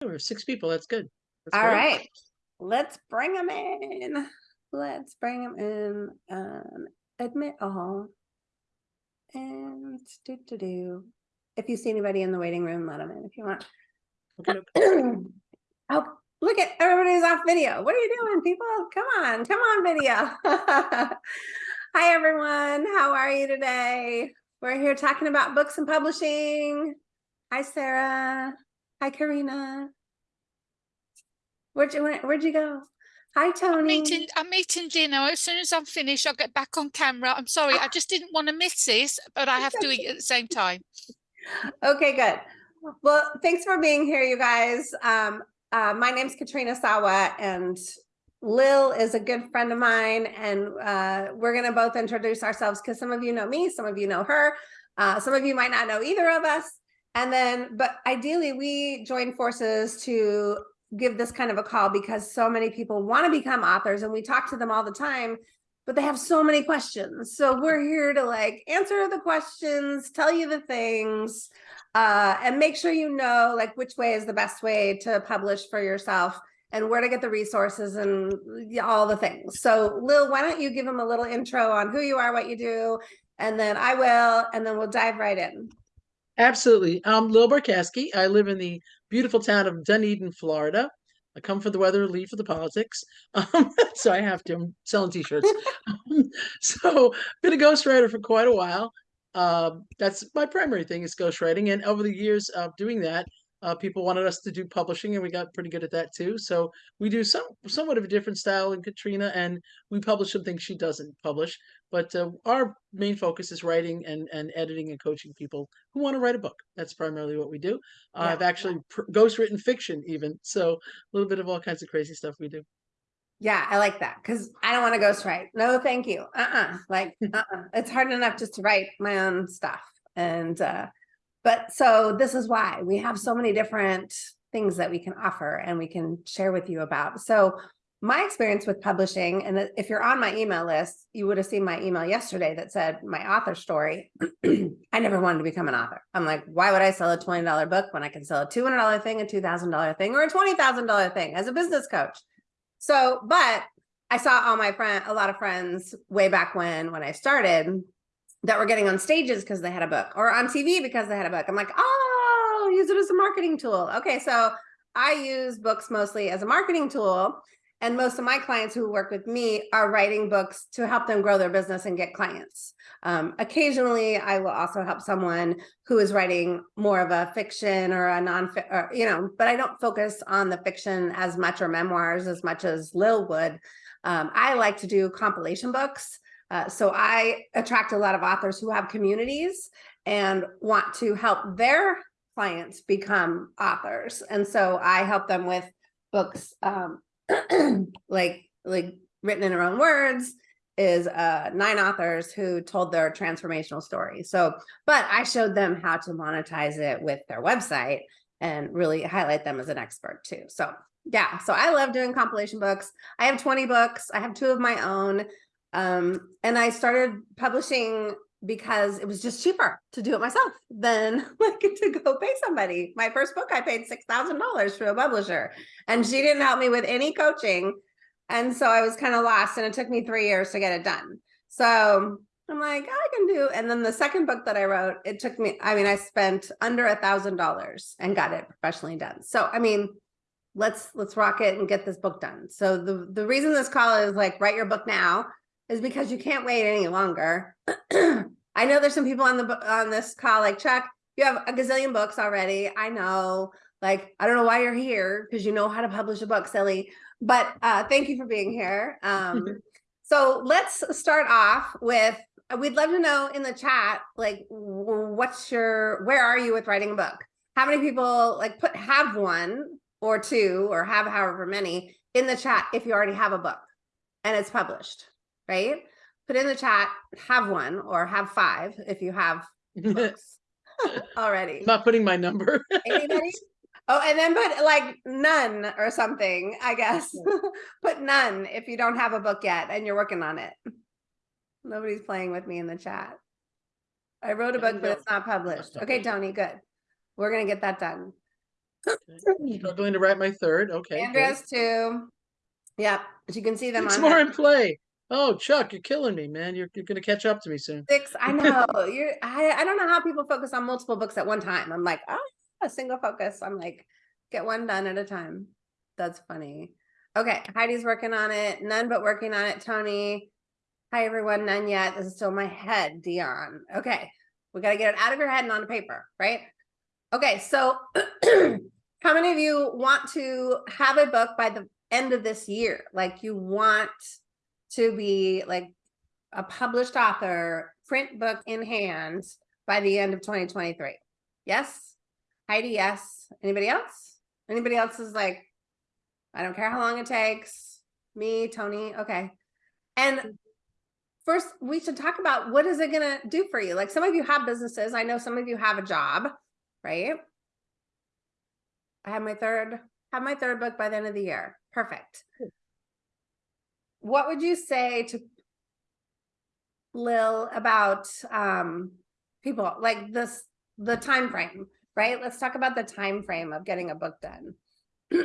There were six people. That's good. That's All great. right, let's bring them in. Let's bring them in. Um, admit all. And do do do. If you see anybody in the waiting room, let them in if you want. Okay, okay. Oh, look at everybody's off video. What are you doing, people? Come on, come on, video. Hi, everyone. How are you today? We're here talking about books and publishing. Hi, Sarah. Hi, Karina. Where'd you went? Where'd you go? Hi, I'm Tony. I'm eating dinner. As soon as I'm finished, I'll get back on camera. I'm sorry, I just didn't want to miss this, but I have to eat at the same time. Okay, good. Well, thanks for being here, you guys. Um, uh, my name's Katrina Sawa and Lil is a good friend of mine and uh, we're gonna both introduce ourselves because some of you know me, some of you know her. Uh, some of you might not know either of us. And then, but ideally we join forces to give this kind of a call because so many people want to become authors and we talk to them all the time but they have so many questions. So we're here to like answer the questions, tell you the things, uh, and make sure you know like which way is the best way to publish for yourself and where to get the resources and all the things. So Lil, why don't you give them a little intro on who you are, what you do, and then I will, and then we'll dive right in. Absolutely. I'm Lil Barkowski. I live in the beautiful town of Dunedin, Florida. I come for the weather, leave for the politics. Um, so I have to. I'm selling t-shirts. Um, so been a ghostwriter for quite a while. Um, that's my primary thing is ghostwriting. And over the years of doing that, uh, people wanted us to do publishing, and we got pretty good at that too. So we do some somewhat of a different style in Katrina, and we publish some things she doesn't publish. But uh, our main focus is writing and, and editing and coaching people who want to write a book. That's primarily what we do. Uh, Yeah. I've actually pr- ghostwritten fiction, even. So a little bit of all kinds of crazy stuff we do. Yeah, I like that because I don't want to ghostwrite. No, thank you. Uh-uh. Like, uh-uh. It's hard enough just to write my own stuff. And uh, but so this is why we have so many different things that we can offer and we can share with you about. So my experience with publishing, and if you're on my email list, you would have seen my email yesterday that said my author story. I never wanted to become an author. I'm like, why would I sell a $20 book when I can sell a $200 thing, a $2,000 thing, or a $20,000 thing as a business coach? So, but I saw all my friend, a lot of friends way back when, when I started that were getting on stages because they had a book or on TV because they had a book. I'm like, oh, use it as a marketing tool. Okay. So I use books mostly as a marketing tool. And most of my clients who work with me are writing books to help them grow their business and get clients. Um, occasionally, I will also help someone who is writing more of a fiction or a non, or, you know, but I don't focus on the fiction as much or memoirs as much as Lil would. Um, I like to do compilation books. Uh, so I attract a lot of authors who have communities and want to help their clients become authors. And so I help them with books um, like like written in her own words is uh nine authors who told their transformational story. So, but I showed them how to monetize it with their website and really highlight them as an expert too. So yeah, so I love doing compilation books. I have 20 books. I have two of my own. Um, and I started publishing because it was just cheaper to do it myself than like to go pay somebody. My first book, I paid $6,000 to a publisher and she didn't help me with any coaching. And so I was kind of lost and it took me three years to get it done. So I'm like, I can do. And then the second book that I wrote, it took me, I mean, I spent under a thousand dollars and got it professionally done. So, I mean, let's, let's rock it and get this book done. So the, the reason this call is like, write your book now is because you can't wait any longer. I know there's some people on the, on this call like Chuck, you have a gazillion books already. I know, like, I don't know why you're here because you know how to publish a book, silly. But uh, thank you for being here. Um, so let's start off with, we'd love to know in the chat, like, what's your, where are you with writing a book? How many people like put, have one or two or have however many in the chat if you already have a book and it's published, right? Put in the chat, have one or have five if you have already. I'm books already. not putting my number. Anybody? Oh, and then put like none or something, I guess. Put none if you don't have a book yet and you're working on it. Nobody's playing with me in the chat. I wrote a book, but it's not published. Okay, Tony, good. We're gonna get that done. Struggling to write my third. Okay. good. Andrea's two. Yep, as you can see them Six on more in play. Oh, Chuck, you're killing me, man. You're, you're gonna catch up to me soon. six. I know you're. I I don't know how people focus on multiple books at one time. I'm like, oh, a single focus. I'm like, get one done at a time. That's funny. Okay, Heidi's working on it. None but working on it. Tony. Hi everyone. None yet. This is still my head. Dion. Okay, we got to get it out of your head and onto paper, right? Okay, so how many of you want to have a book by the end of this year? Like you want to be like a published author, print book in hand by the end of 2023. Yes? Heidi, yes. Anybody else? Anybody else is like, I don't care how long it takes. Me, Tony, okay. And first, we should talk about what is it gonna do for you? Like some of you have businesses. I know some of you have a job, right? I have my third, have my third book by the end of the year. Perfect. What would you say to Lil about um people like this the time frame, right? Let's talk about the time frame of getting a book done.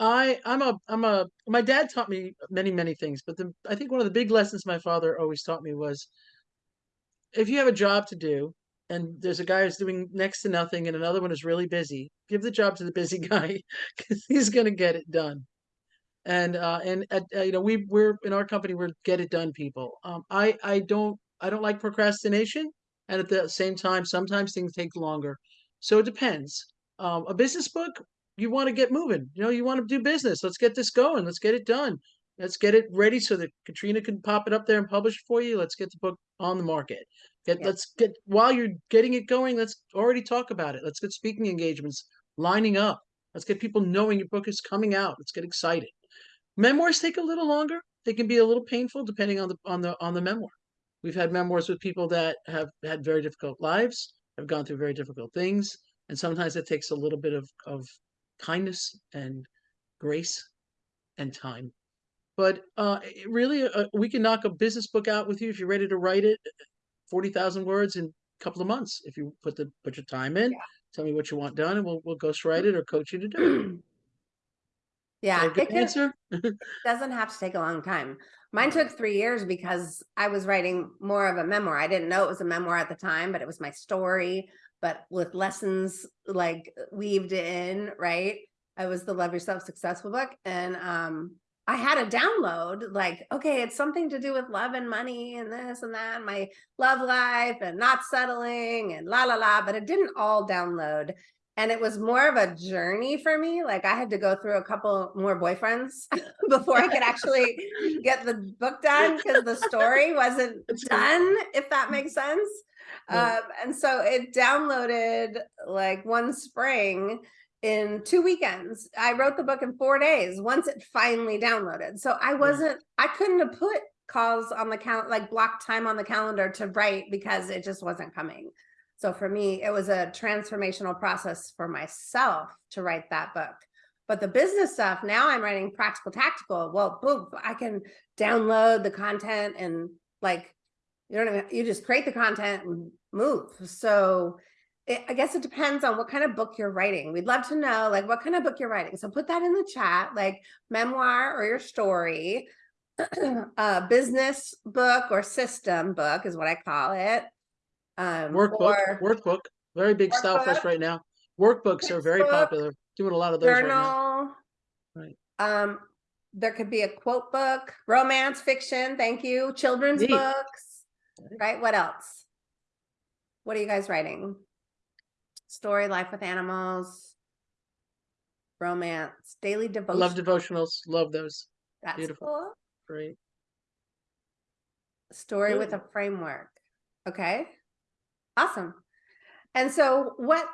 I I'm a I'm a my dad taught me many many things, but the I think one of the big lessons my father always taught me was if you have a job to do and there's a guy who's doing next to nothing and another one is really busy, give the job to the busy guy because he's going to get it done. And uh and uh, you know we we're in our company we're get it done people. Um I I don't I don't like procrastination and at the same time sometimes things take longer. So it depends. Um a business book you want to get moving. You know, you want to do business. Let's get this going. Let's get it done. Let's get it ready so that Katrina can pop it up there and publish it for you. Let's get the book on the market. Get Yeah. let's get while you're getting it going, let's already talk about it. Let's get speaking engagements lining up. Let's get people knowing your book is coming out. Let's get excited. Memoirs take a little longer. They can be a little painful depending on the on the on the memoir. We've had memoirs with people that have had very difficult lives, have gone through very difficult things, and sometimes it takes a little bit of of kindness and grace and time. But uh, really, uh, we can knock a business book out with you if you're ready to write it, forty thousand words in a couple of months. If you put the put your time in, Yeah. tell me what you want done, and we'll we'll ghostwrite it or coach you to do it. Yeah, Is that a good it can- answer? doesn't have to take a long time. Mine took three years because I was writing more of a memoir. I didn't know it was a memoir at the time, but it was my story, but with lessons like weaved in, right? I was the Love Yourself Successful book. And um, I had a download like, okay, it's something to do with love and money and this and that, and my love life and not settling and la la la, but it didn't all download. And it was more of a journey for me. Like I had to go through a couple more boyfriends before I could actually get the book done because the story wasn't done, if that makes sense. Yeah. Um, and so it downloaded like one spring in two weekends. I wrote the book in four days once it finally downloaded. So I wasn't, I couldn't have put calls on the count, like block time on the calendar to write because it just wasn't coming. So for me, it was a transformational process for myself to write that book. But the business stuff, now I'm writing practical tactical. Well, boom, I can download the content and like, you don't even, you just create the content and move. So it, I guess it depends on what kind of book you're writing. We'd love to know like what kind of book you're writing. So put that in the chat, like memoir or your story, a uh, business book or system book is what I call it. Um, Workbook, or workbook, very big style for us right now. Workbooks are very popular. Doing a lot of those right now. journal. Right. Um, there could be a quote book, romance fiction, thank you, children's Neat. books, right? What else? What are you guys writing? Story, life with animals, romance, daily devotion. love devotionals. Love those. That's beautiful. cool. Great. Story with a framework. Okay. Awesome. And so what,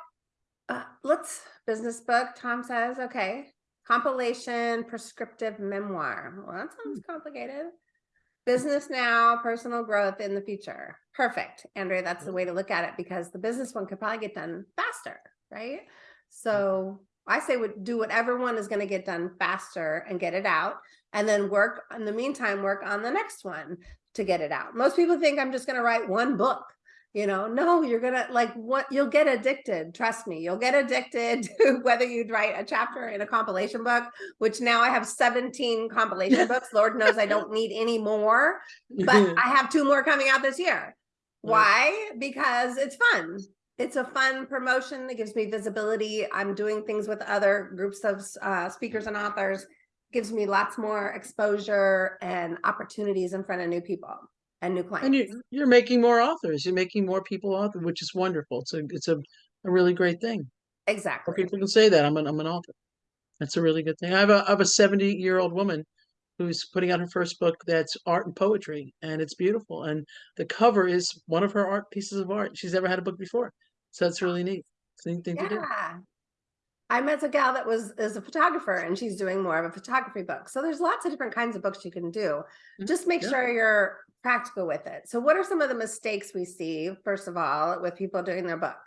uh, let's, business book, Tom says, okay. Compilation, prescriptive memoir. Well, that Hmm. sounds complicated. Business now, personal growth in the future. Perfect. Andrea, that's the way to look at it because the business one could probably get done faster, right? So I say would do whatever one is going to get done faster and get it out and then work in the meantime, work on the next one to get it out. Most people think I'm just going to write one book You know, no, you're gonna like what you'll get addicted. Trust me, you'll get addicted to whether you'd write a chapter in a compilation book, which now I have 17 compilation books. Lord knows I don't need any more, but I have two more coming out this year. Why? Because it's fun. It's a fun promotion. It gives me visibility. I'm doing things with other groups of uh, speakers and authors. Gives me lots more exposure and opportunities in front of new people and new clients. And you, you're making more authors. You're making more people author, which is wonderful. It's a, it's a, a really great thing. Exactly. people can say that I'm an, I'm an author. That's a really good thing. I have a, I have a 70 year old woman who's putting out her first book that's art and poetry and it's beautiful. And the cover is one of her art pieces of art. She's never had a book before. So that's really neat. It's neat thing to do. I met a gal that was is a photographer and she's doing more of a photography book. So there's lots of different kinds of books you can do. Mhm. Just make Yeah. sure you're practical with it. So what are some of the mistakes we see, first of all, with people doing their book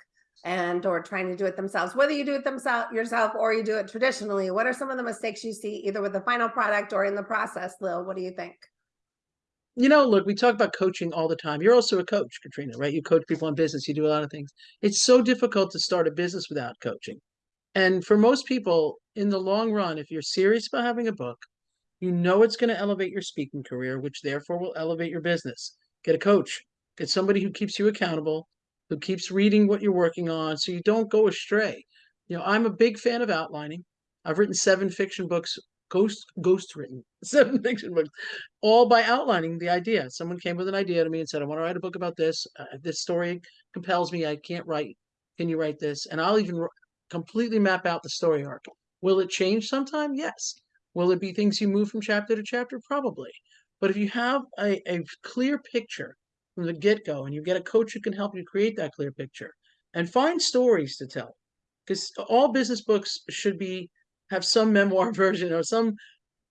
and or trying to do it themselves, whether you do it themselves yourself or you do it traditionally, what are some of the mistakes you see either with the final product or in the process, Lil? What do you think? You know, look, we talk about coaching all the time. You're also a coach, Katrina, right? You coach people in business. You do a lot of things. It's so difficult to start a business without coaching. And for most people, in the long run, if you're serious about having a book, you know it's going to elevate your speaking career, which therefore will elevate your business. Get a coach, get somebody who keeps you accountable, who keeps reading what you're working on so you don't go astray. You know, I'm a big fan of outlining. I've written seven fiction books, ghost ghost written, seven fiction books, all by outlining the idea. Someone came with an idea to me and said, I want to write a book about this. Uh, this story compels me. I can't write. Can you write this? And I'll even completely map out the story arc. Will it change sometime? Yes. Will it be things you move from chapter to chapter? Probably. But if you have a, a clear picture from the get go and you get a coach who can help you create that clear picture and find stories to tell, because all business books should be have some memoir version or some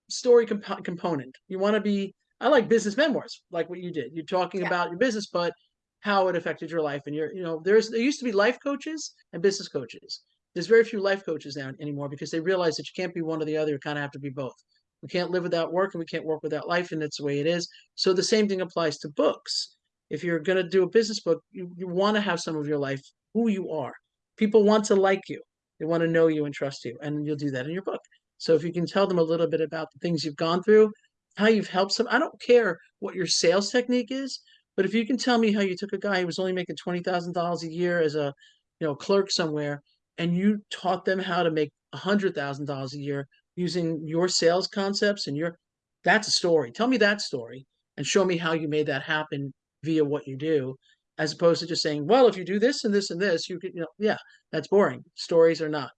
story comp- component. You want to be, I like business memoirs, like what you did. You're talking Yeah. about your business, but how it affected your life. And you're, you know, there's, there used to be life coaches and business coaches there's very few life coaches now anymore because they realize that you can't be one or the other. You kind of have to be both. We can't live without work and we can't work without life, and that's the way it is. So the same thing applies to books. If you're going to do a business book, you, you want to have some of your life, who you are. People want to like you. They want to know you and trust you, and you'll do that in your book. So if you can tell them a little bit about the things you've gone through, how you've helped some, I don't care what your sales technique is, but if you can tell me how you took a guy who was only making twenty thousand dollars a year as a, you know, clerk somewhere, and you taught them how to make a hundred thousand dollars a year using your sales concepts and your that's a story tell me that story and show me how you made that happen via what you do as opposed to just saying well if you do this and this and this you could you know yeah that's boring stories are not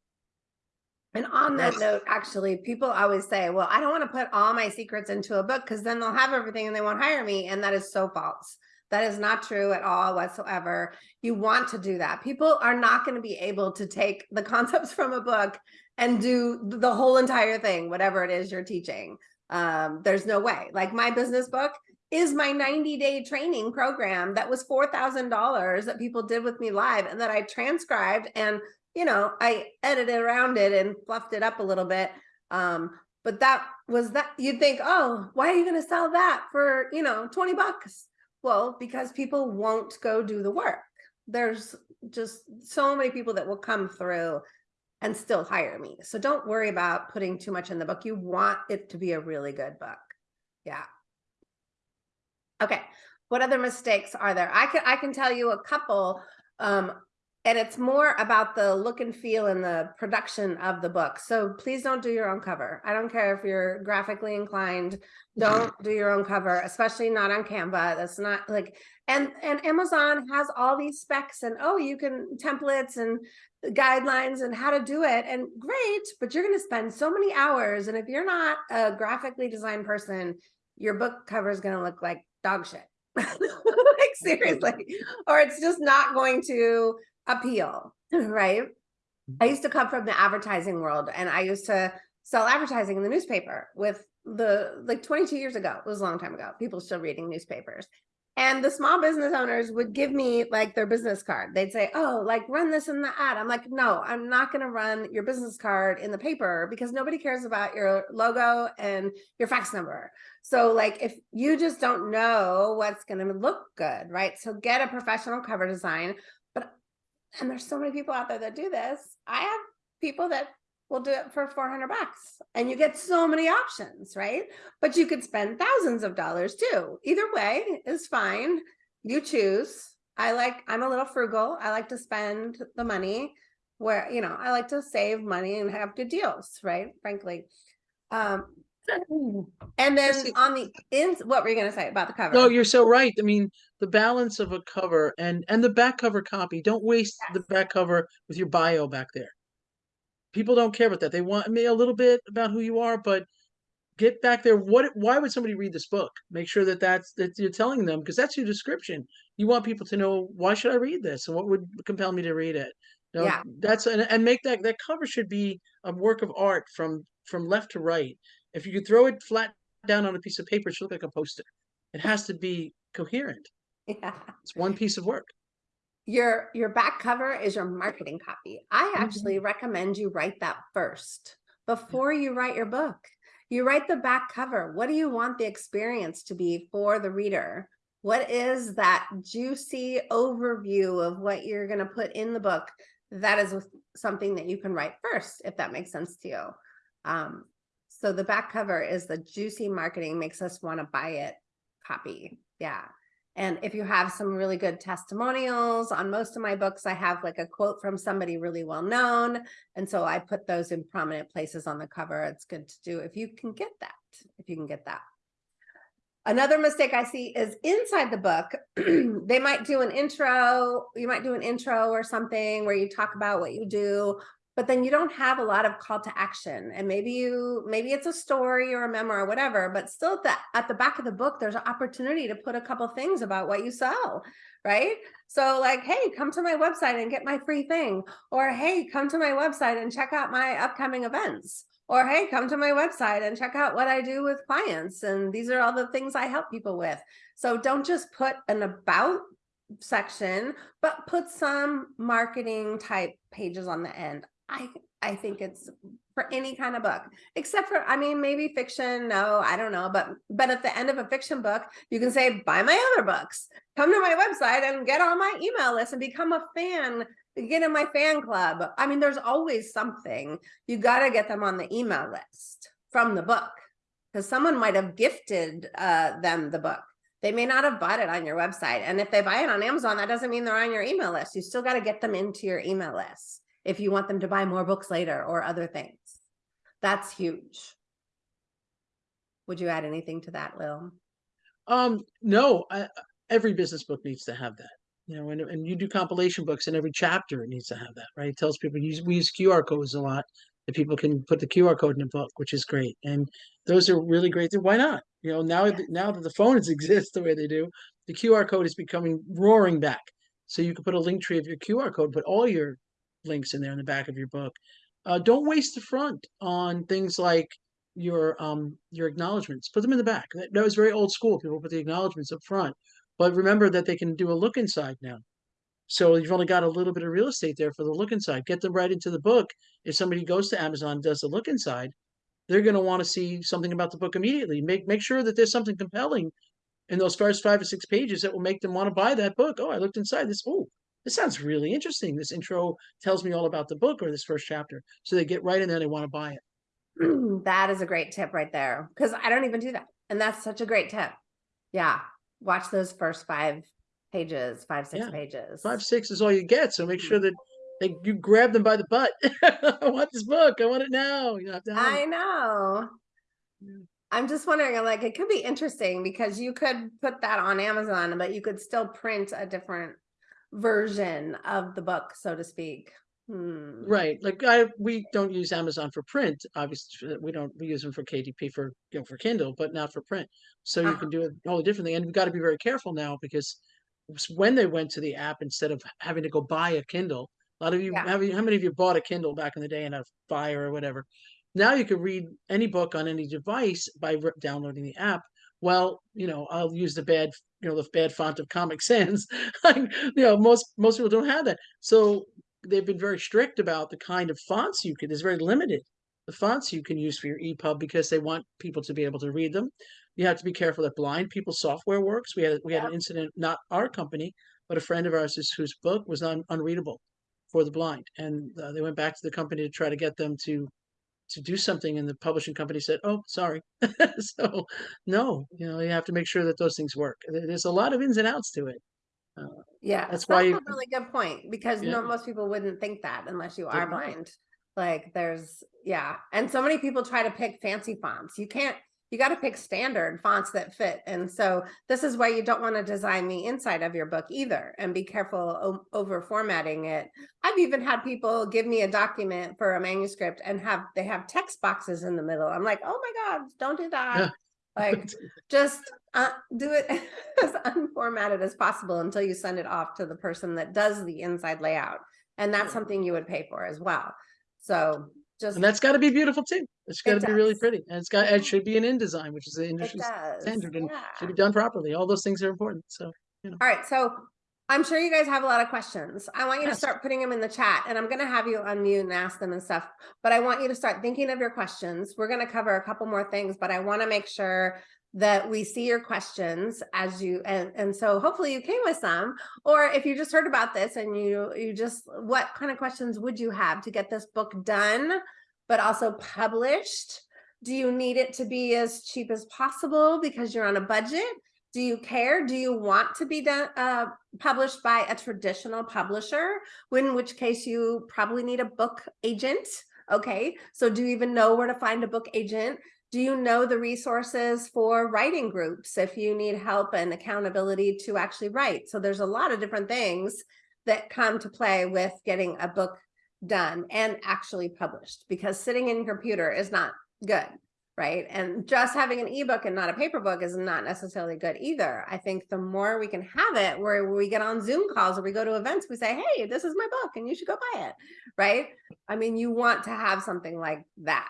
And on that note, actually, people always say, well, I don't want to put all my secrets into a book because then they'll have everything and they won't hire me. And that is so false. That is not true at all whatsoever. You want to do that. People are not going to be able to take the concepts from a book and do the whole entire thing, whatever it is you're teaching. Um, there's no way. Like my business book is my 90 day training program that was $4,000 that people did with me live and that I transcribed and you know, I edited around it and fluffed it up a little bit. Um, but that was that you'd think, oh, why are you going to sell that for, you know, 20 bucks? Well, because people won't go do the work. There's just so many people that will come through and still hire me. So don't worry about putting too much in the book. You want it to be a really good book. Yeah. Okay. What other mistakes are there? I can I can tell you a couple. Um, and it's more about the look and feel and the production of the book. So please don't do your own cover. I don't care if you're graphically inclined, don't do your own cover, especially not on Canva. That's not like, and, and Amazon has all these specs and, oh, you can templates and the guidelines and how to do it and great, but you're going to spend so many hours. And if you're not a graphically designed person, your book cover is going to look like dog shit. like seriously, or it's just not going to appeal, right? Mm-hmm. I used to come from the advertising world and I used to sell advertising in the newspaper with the like 22 years ago. It was a long time ago. People still reading newspapers. And the small business owners would give me like their business card. They'd say, oh, like run this in the ad. I'm like, no, I'm not going to run your business card in the paper because nobody cares about your logo and your fax number. So like if you just don't know what's going to look good, right? So get a professional cover design. And there's so many people out there that do this. I have people that will do it for 400 bucks and you get so many options, right? But you could spend thousands of dollars too. Either way is fine. You choose. I like, I'm a little frugal. I like to spend the money where, you know, I like to save money and have good deals, right? Frankly. Um, and then on the ins, what were you going to say about the cover? No, you're so right. I mean, the balance of a cover and and the back cover copy. Don't waste the back cover with your bio back there. People don't care about that. They want me a little bit about who you are, but get back there. What? Why would somebody read this book? Make sure that that's that you're telling them because that's your description. You want people to know why should I read this and what would compel me to read it. You know, Yeah. that's and, and make that that cover should be a work of art from from left to right. If you could throw it flat down on a piece of paper, it should look like a poster. It has to be coherent. Yeah. It's one piece of work. Your your back cover is your marketing copy. I Mhm. actually recommend you write that first before you write your book. You write the back cover. What do you want the experience to be for the reader? What is that juicy overview of what you're going to put in the book? That is something that you can write first, if that makes sense to you. Um, so the back cover is the juicy marketing makes us want to buy it copy. Yeah. And if you have some really good testimonials on most of my books, I have like a quote from somebody really well known. And so I put those in prominent places on the cover. It's good to do if you can get that, if you can get that. Another mistake I see is inside the book, they might do an intro, you might do an intro or something where you talk about what you do, but then you don't have a lot of call to action. And maybe you, maybe it's a story or a memoir or whatever, but still at the, at the back of the book, there's an opportunity to put a couple things about what you sell, right? So like, hey, come to my website and get my free thing. Or hey, come to my website and check out my upcoming events. Or hey, come to my website and check out what I do with clients. And these are all the things I help people with. So don't just put an about section, but put some marketing type pages on the end. I I think it's for any kind of book, except for I mean maybe fiction. No, I don't know, but but at the end of a fiction book, you can say buy my other books. Come to my website and get on my email list and become a fan. Get in my fan club. I mean, there's always something. You got to get them on the email list from the book because someone might have gifted uh, them the book. They may not have bought it on your website. And if they buy it on Amazon, that doesn't mean they're on your email list. You still got to get them into your email list if you want them to buy more books later or other things. That's huge. Would you add anything to that, Lil? Um, no, I, every business book needs to have that. You know, and and you do compilation books, and every chapter needs to have that, right? It tells people use we use QR codes a lot that people can put the QR code in a book, which is great, and those are really great. Why not? You know, now Yeah. that now that the phones exist the way they do, the QR code is becoming roaring back. So you can put a Linktree of your QR code, put all your links in there in the back of your book. Uh, don't waste the front on things like your um your acknowledgments. Put them in the back. That, that was very old school. People put the acknowledgments up front. But remember that they can do a look inside now. So you've only got a little bit of real estate there for the look inside. Get them right into the book. If somebody goes to Amazon and does the look inside, they're going to want to see something about the book immediately. Make make sure that there's something compelling in those first five or six pages that will make them want to buy that book. Oh, I looked inside this. Oh, this sounds really interesting. This intro tells me all about the book or this first chapter. So they get right in there. They want to buy it. that is a great tip right there because I don't even do that. And that's such a great tip. Yeah. Watch those first five pages, five, six Yeah. pages. Five six is all you get. So make sure mm-hmm. that they you grab them by the butt. I want this book. I want it now. You have to I it. know. Yeah. I'm just wondering, like, it could be interesting because you could put that on Amazon, but you could still print a different version of the book, so to speak. Hmm. Right. Like I we don't use Amazon for print. Obviously we don't we use them for KDP for you know for Kindle, but not for print. So you Uh-huh. can do it all different thing. And we've got to be very careful now because when they went to the app instead of having to go buy a Kindle, a lot of you Yeah. have you how many of you bought a Kindle back in the day in a fire or whatever? Now you can read any book on any device by downloading the app. Well, you know, I'll use the bad, you know, the bad font of Comic Sans. Like, you know, most most people don't have that. So they've been very strict about the kind of fonts you can. It's very limited the fonts you can use for your EPUB because they want people to be able to read them. You have to be careful that blind people software works. We had we had an incident, not our company, but a friend of ours whose, whose book was un, unreadable for the blind, and uh, they went back to the company to try to get them to to do something, and the publishing company said, "Oh, sorry." so, no, you know, you have to make sure that those things work. There's a lot of ins and outs to it. Uh, yeah, That's that's why a really good point because Yeah. no, most people wouldn't think that unless you are blind. Like there's, yeah, and so many people try to pick fancy fonts. You can't, you got to pick standard fonts that fit. And so this is why you don't want to design the inside of your book either and be careful over formatting it. I've even had people give me a document for a manuscript and have, they have text boxes in the middle. I'm like, oh my God, don't do that. Like just uh, do it as unformatted as possible until you send it off to the person that does the inside layout. And that's something you would pay for as well. So just, and that's got to be beautiful too. It's got It to be really pretty, and it's got it should be an InDesign, which is the industry standard, and yeah. should be done properly. All those things are important. So All right, so I'm sure you guys have a lot of questions. I want you to start putting them in the chat and I'm gonna have you unmute and ask them and stuff. But I want you to start thinking of your questions. We're gonna cover a couple more things, but I wanna make sure that we see your questions as you, and, and so hopefully you came with some. Or if you just heard about this and you, you just, what kind of questions would you have to get this book done, but also published? Do you need it to be as cheap as possible because you're on a budget? Do you care? Do you want to be done, uh, published by a traditional publisher? In which case you probably need a book agent. Okay, so do you even know where to find a book agent? Do you know the resources for writing groups if you need help and accountability to actually write? So there's a lot of different things that come to play with getting a book done and actually published because sitting in your computer is not good right? And just having an ebook and not a paper book is not necessarily good either. I think the more we can have it where we get on Zoom calls or we go to events, we say, hey, this is my book and you should go buy it, right? I mean, you want to have something like that.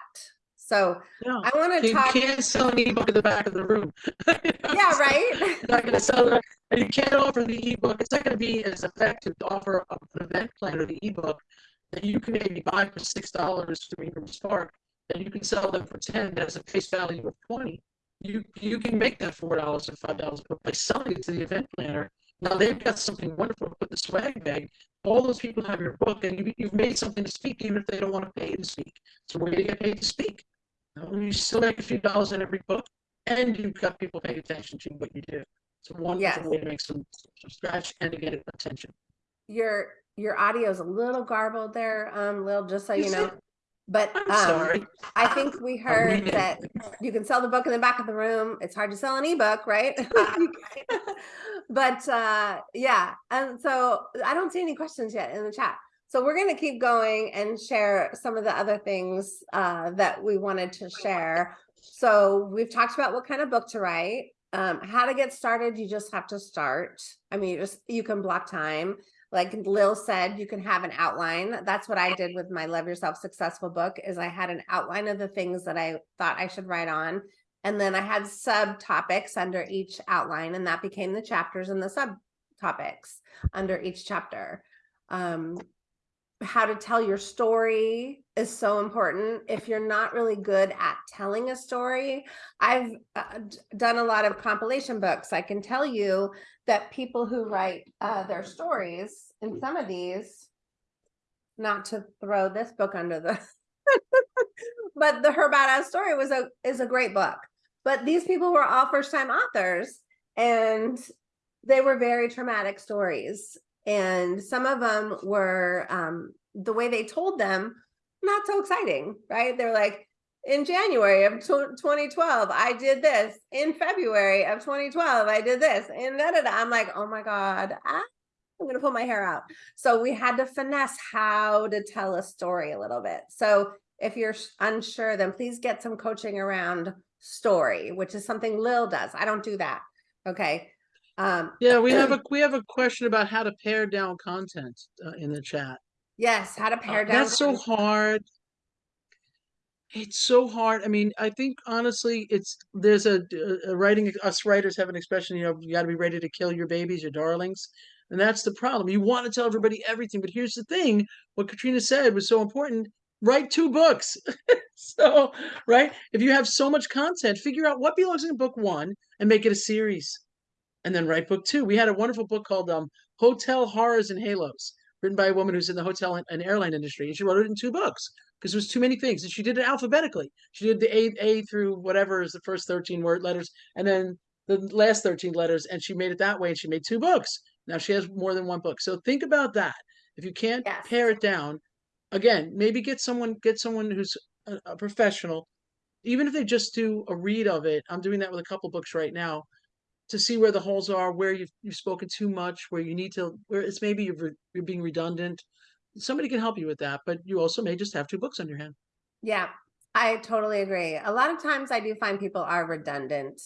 So yeah, I want to talk. you can't sell an ebook in the back of the room. yeah, right? You're not going to sell and you can't offer the ebook. It's not going to be as effective to offer an event plan or the ebook that you can maybe buy for six dollars through Ingram Spark, and you can sell them for ten. Has a face value of twenty. You you can make that four dollars or five dollars, but by selling it to the event planner, now they've got something wonderful to put in the swag bag. All those people have your book, and you, you've made something to speak, even if they don't want to pay to speak. So where do you get paid to speak? You, still make a few dollars in every book, and you've got people paying attention to what you do. It's a wonderful Yes. way to make some, some scratch and to get attention. Your, your audio is a little garbled there, um, Lil, just so you Is know. But um, sorry. I think we I'll heard that you can sell the book in the back of the room. It's hard to sell an ebook, right? but uh, yeah, and so I don't see any questions yet in the chat. So we're going to keep going and share some of the other things uh, that we wanted to share. So we've talked about what kind of book to write, um, how to get started. You just have to start. I mean, you just you can block time. Like Lil said, you can have an outline. That's what I did with my Love Yourself Successful book is I had an outline of the things that I thought I should write on. And then I had subtopics under each outline and that became the chapters and the subtopics under each chapter. Um, how to tell your story is so important. If you're not really good at telling a story, I've uh, done a lot of compilation books. I can tell you that people who write uh, their stories in some of these, not to throw this book under the, but the Her Badass Story was a is a great book. But these people were all first time authors, and they were very traumatic stories. And some of them were um, the way they told them not so exciting, right? They're like, in January of 2012, I did this. In February of 2012, I did this. And da, da, da. I'm like, oh my God, ah, I'm going to pull my hair out. So we had to finesse how to tell a story a little bit. So if you're unsure, then please get some coaching around story, which is something Lil does. I don't do that. Okay. Um, Yeah, we have a we have a question about how to pare down content uh, in the chat. yes, how to Uh, pare down. That's so hard. It's so hard. I mean, I think honestly, it's there's a, a- a writing. Us writers have an expression. You know, you got to be ready to kill your babies, your darlings, and that's the problem. You want to tell everybody everything, but here's the thing: what Katrina said was so important. Write two books. so, right? If you have so much content, figure out what belongs in book one and make it a series, and then write book two. We had a wonderful book called um, "Hotel Horrors and Halos," written by a woman who's in the hotel and, airline industry, and she wrote it in two books because there was too many things. And she did it alphabetically. She did the A A through whatever is the first 13 word letters, and then the last 13 letters, and she made it that way, and she made two books. Now she has more than one book. So think about that. If you can't Yes. pare it down, again, maybe get someone get someone who's a, a professional, even if they just do a read of it. I'm doing that with a couple books right now to see where the holes are, where you've you've spoken too much, where you need to, where it's maybe you're re- you're being redundant. Somebody can help you with that, but you also may just have two books on your hand. Yeah, I totally agree. A lot of times I do find people are redundant.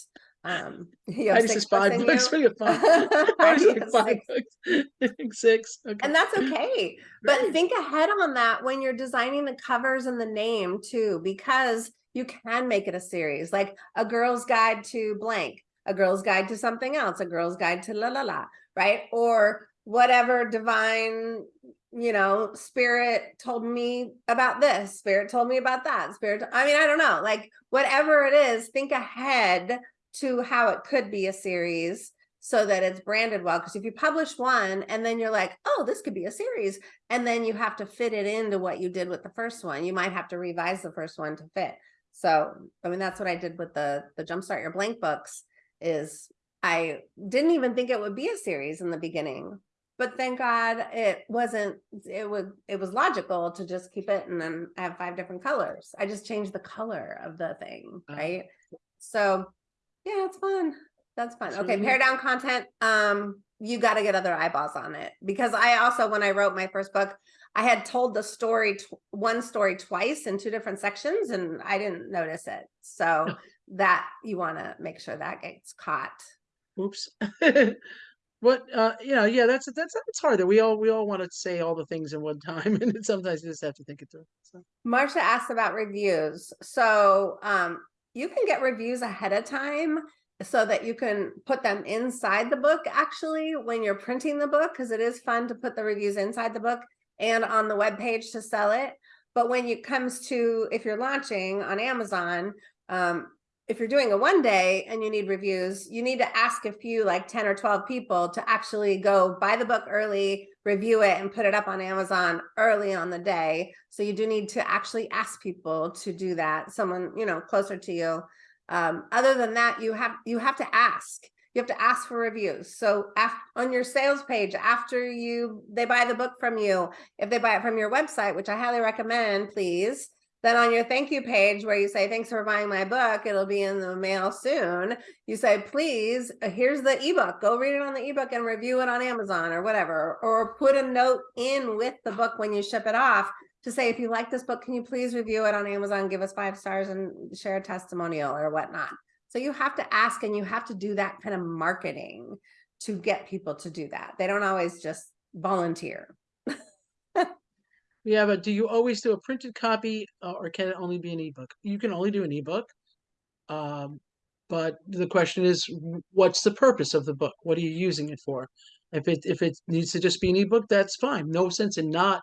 Um, you I have just six says five books. you. We have five. I I just five books. Six. Okay. And that's okay. But Right. think ahead on that when you're designing the covers and the name too, because you can make it a series, like a girl's guide to blank, a girl's guide to something else, a girl's guide to la la la, right? Or whatever divine, you know, spirit told me about this, spirit told me about that, spirit, I mean, I don't know, like whatever it is, think ahead to how it could be a series so that it's branded well. Because if you publish one and then you're like, oh, this could be a series, and then you have to fit it into what you did with the first one, you might have to revise the first one to fit. So, I mean, that's what I did with the the Jumpstart Your Blank books. Is I didn't even think it would be a series in the beginning, but thank God it wasn't. It was it was logical to just keep it and then I have five different colors. I just changed the color of the thing, Oh. right? So, yeah, it's fun. That's fun. Okay, pare down content. Um, you got to get other eyeballs on it because I also, when I wrote my first book, I had told the story, one story twice in two different sections, and I didn't notice it. So that you want to make sure that gets caught. Oops. what uh you know, yeah, that's that's it's hard that we all we all want to say all the things in one time and sometimes you just have to think it through. So Marcia asked about reviews. So um, you can get reviews ahead of time so that you can put them inside the book actually when you're printing the book because it is fun to put the reviews inside the book and on the web page to sell it. But when it comes to if you're launching on Amazon, um, if you're doing a one day and you need reviews, you need to ask a few like 10 or 12 people to actually go buy the book early, review it and put it up on Amazon early on the day. So you do need to actually ask people to do that, someone, you know, closer to you. Um, other than that, you have you have to ask. You have to ask for reviews. So af on your sales page, after you they buy the book from you, if they buy it from your website, which I highly recommend, please, then on your thank you page where you say, thanks for buying my book, it'll be in the mail soon. You say, please, uh, here's the ebook. Go read it on the ebook and review it on Amazon or whatever. Or put a note in with the book when you ship it off to say, if you like this book, can you please review it on Amazon, give us five stars and share a testimonial or whatnot. So you have to ask and you have to do that kind of marketing to get people to do that. They don't always just volunteer. Yeah, but do you always do a printed copy uh, or can it only be an ebook? You can only do an ebook. Um, but the question is, what's the purpose of the book? What are you using it for? If it if it needs to just be an ebook, that's fine. No sense in not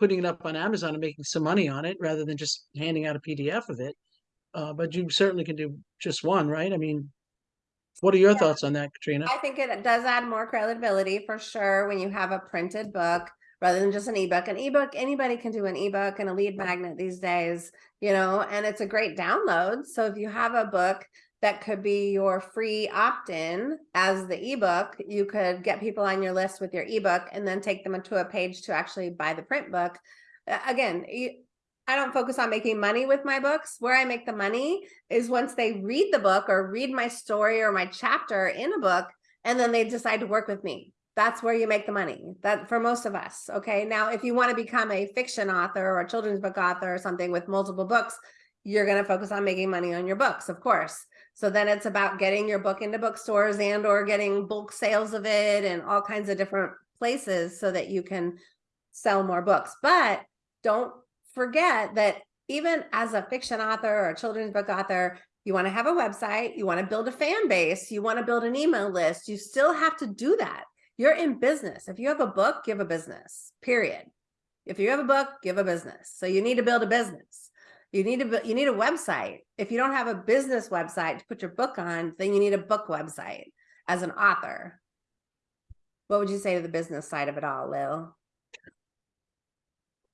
putting it up on Amazon and making some money on it rather than just handing out a PDF of it. Uh, but you certainly can do just one, right? I mean, what are your Yeah. thoughts on that, Katrina? I think it does add more credibility for sure when you have a printed book rather than just an ebook. An ebook, anybody can do an ebook and a lead magnet these days, you know, and it's a great download. So if you have a book that could be your free opt-in as the ebook, you could get people on your list with your ebook and then take them to a page to actually buy the print book. Again, I don't focus on making money with my books. Where I make the money is once they read the book or read my story or my chapter in a book, and then they decide to work with me. That's where you make the money. That for most of us. Okay. Now, if you want to become a fiction author or a children's book author or something with multiple books, you're going to focus on making money on your books, of course. So then it's about getting your book into bookstores and or getting bulk sales of it and all kinds of different places so that you can sell more books. But don't forget that even as a fiction author or a children's book author, you want to have a website, you want to build a fan base, you want to build an email list, you still have to do that. You're in business. If you have a book, have a business, period. If you have a book, have a business. So you need to build a business. You need to, you need a website. If you don't have a business website to put your book on, then you need a book website as an author. What would you say to the business side of it all, Lil?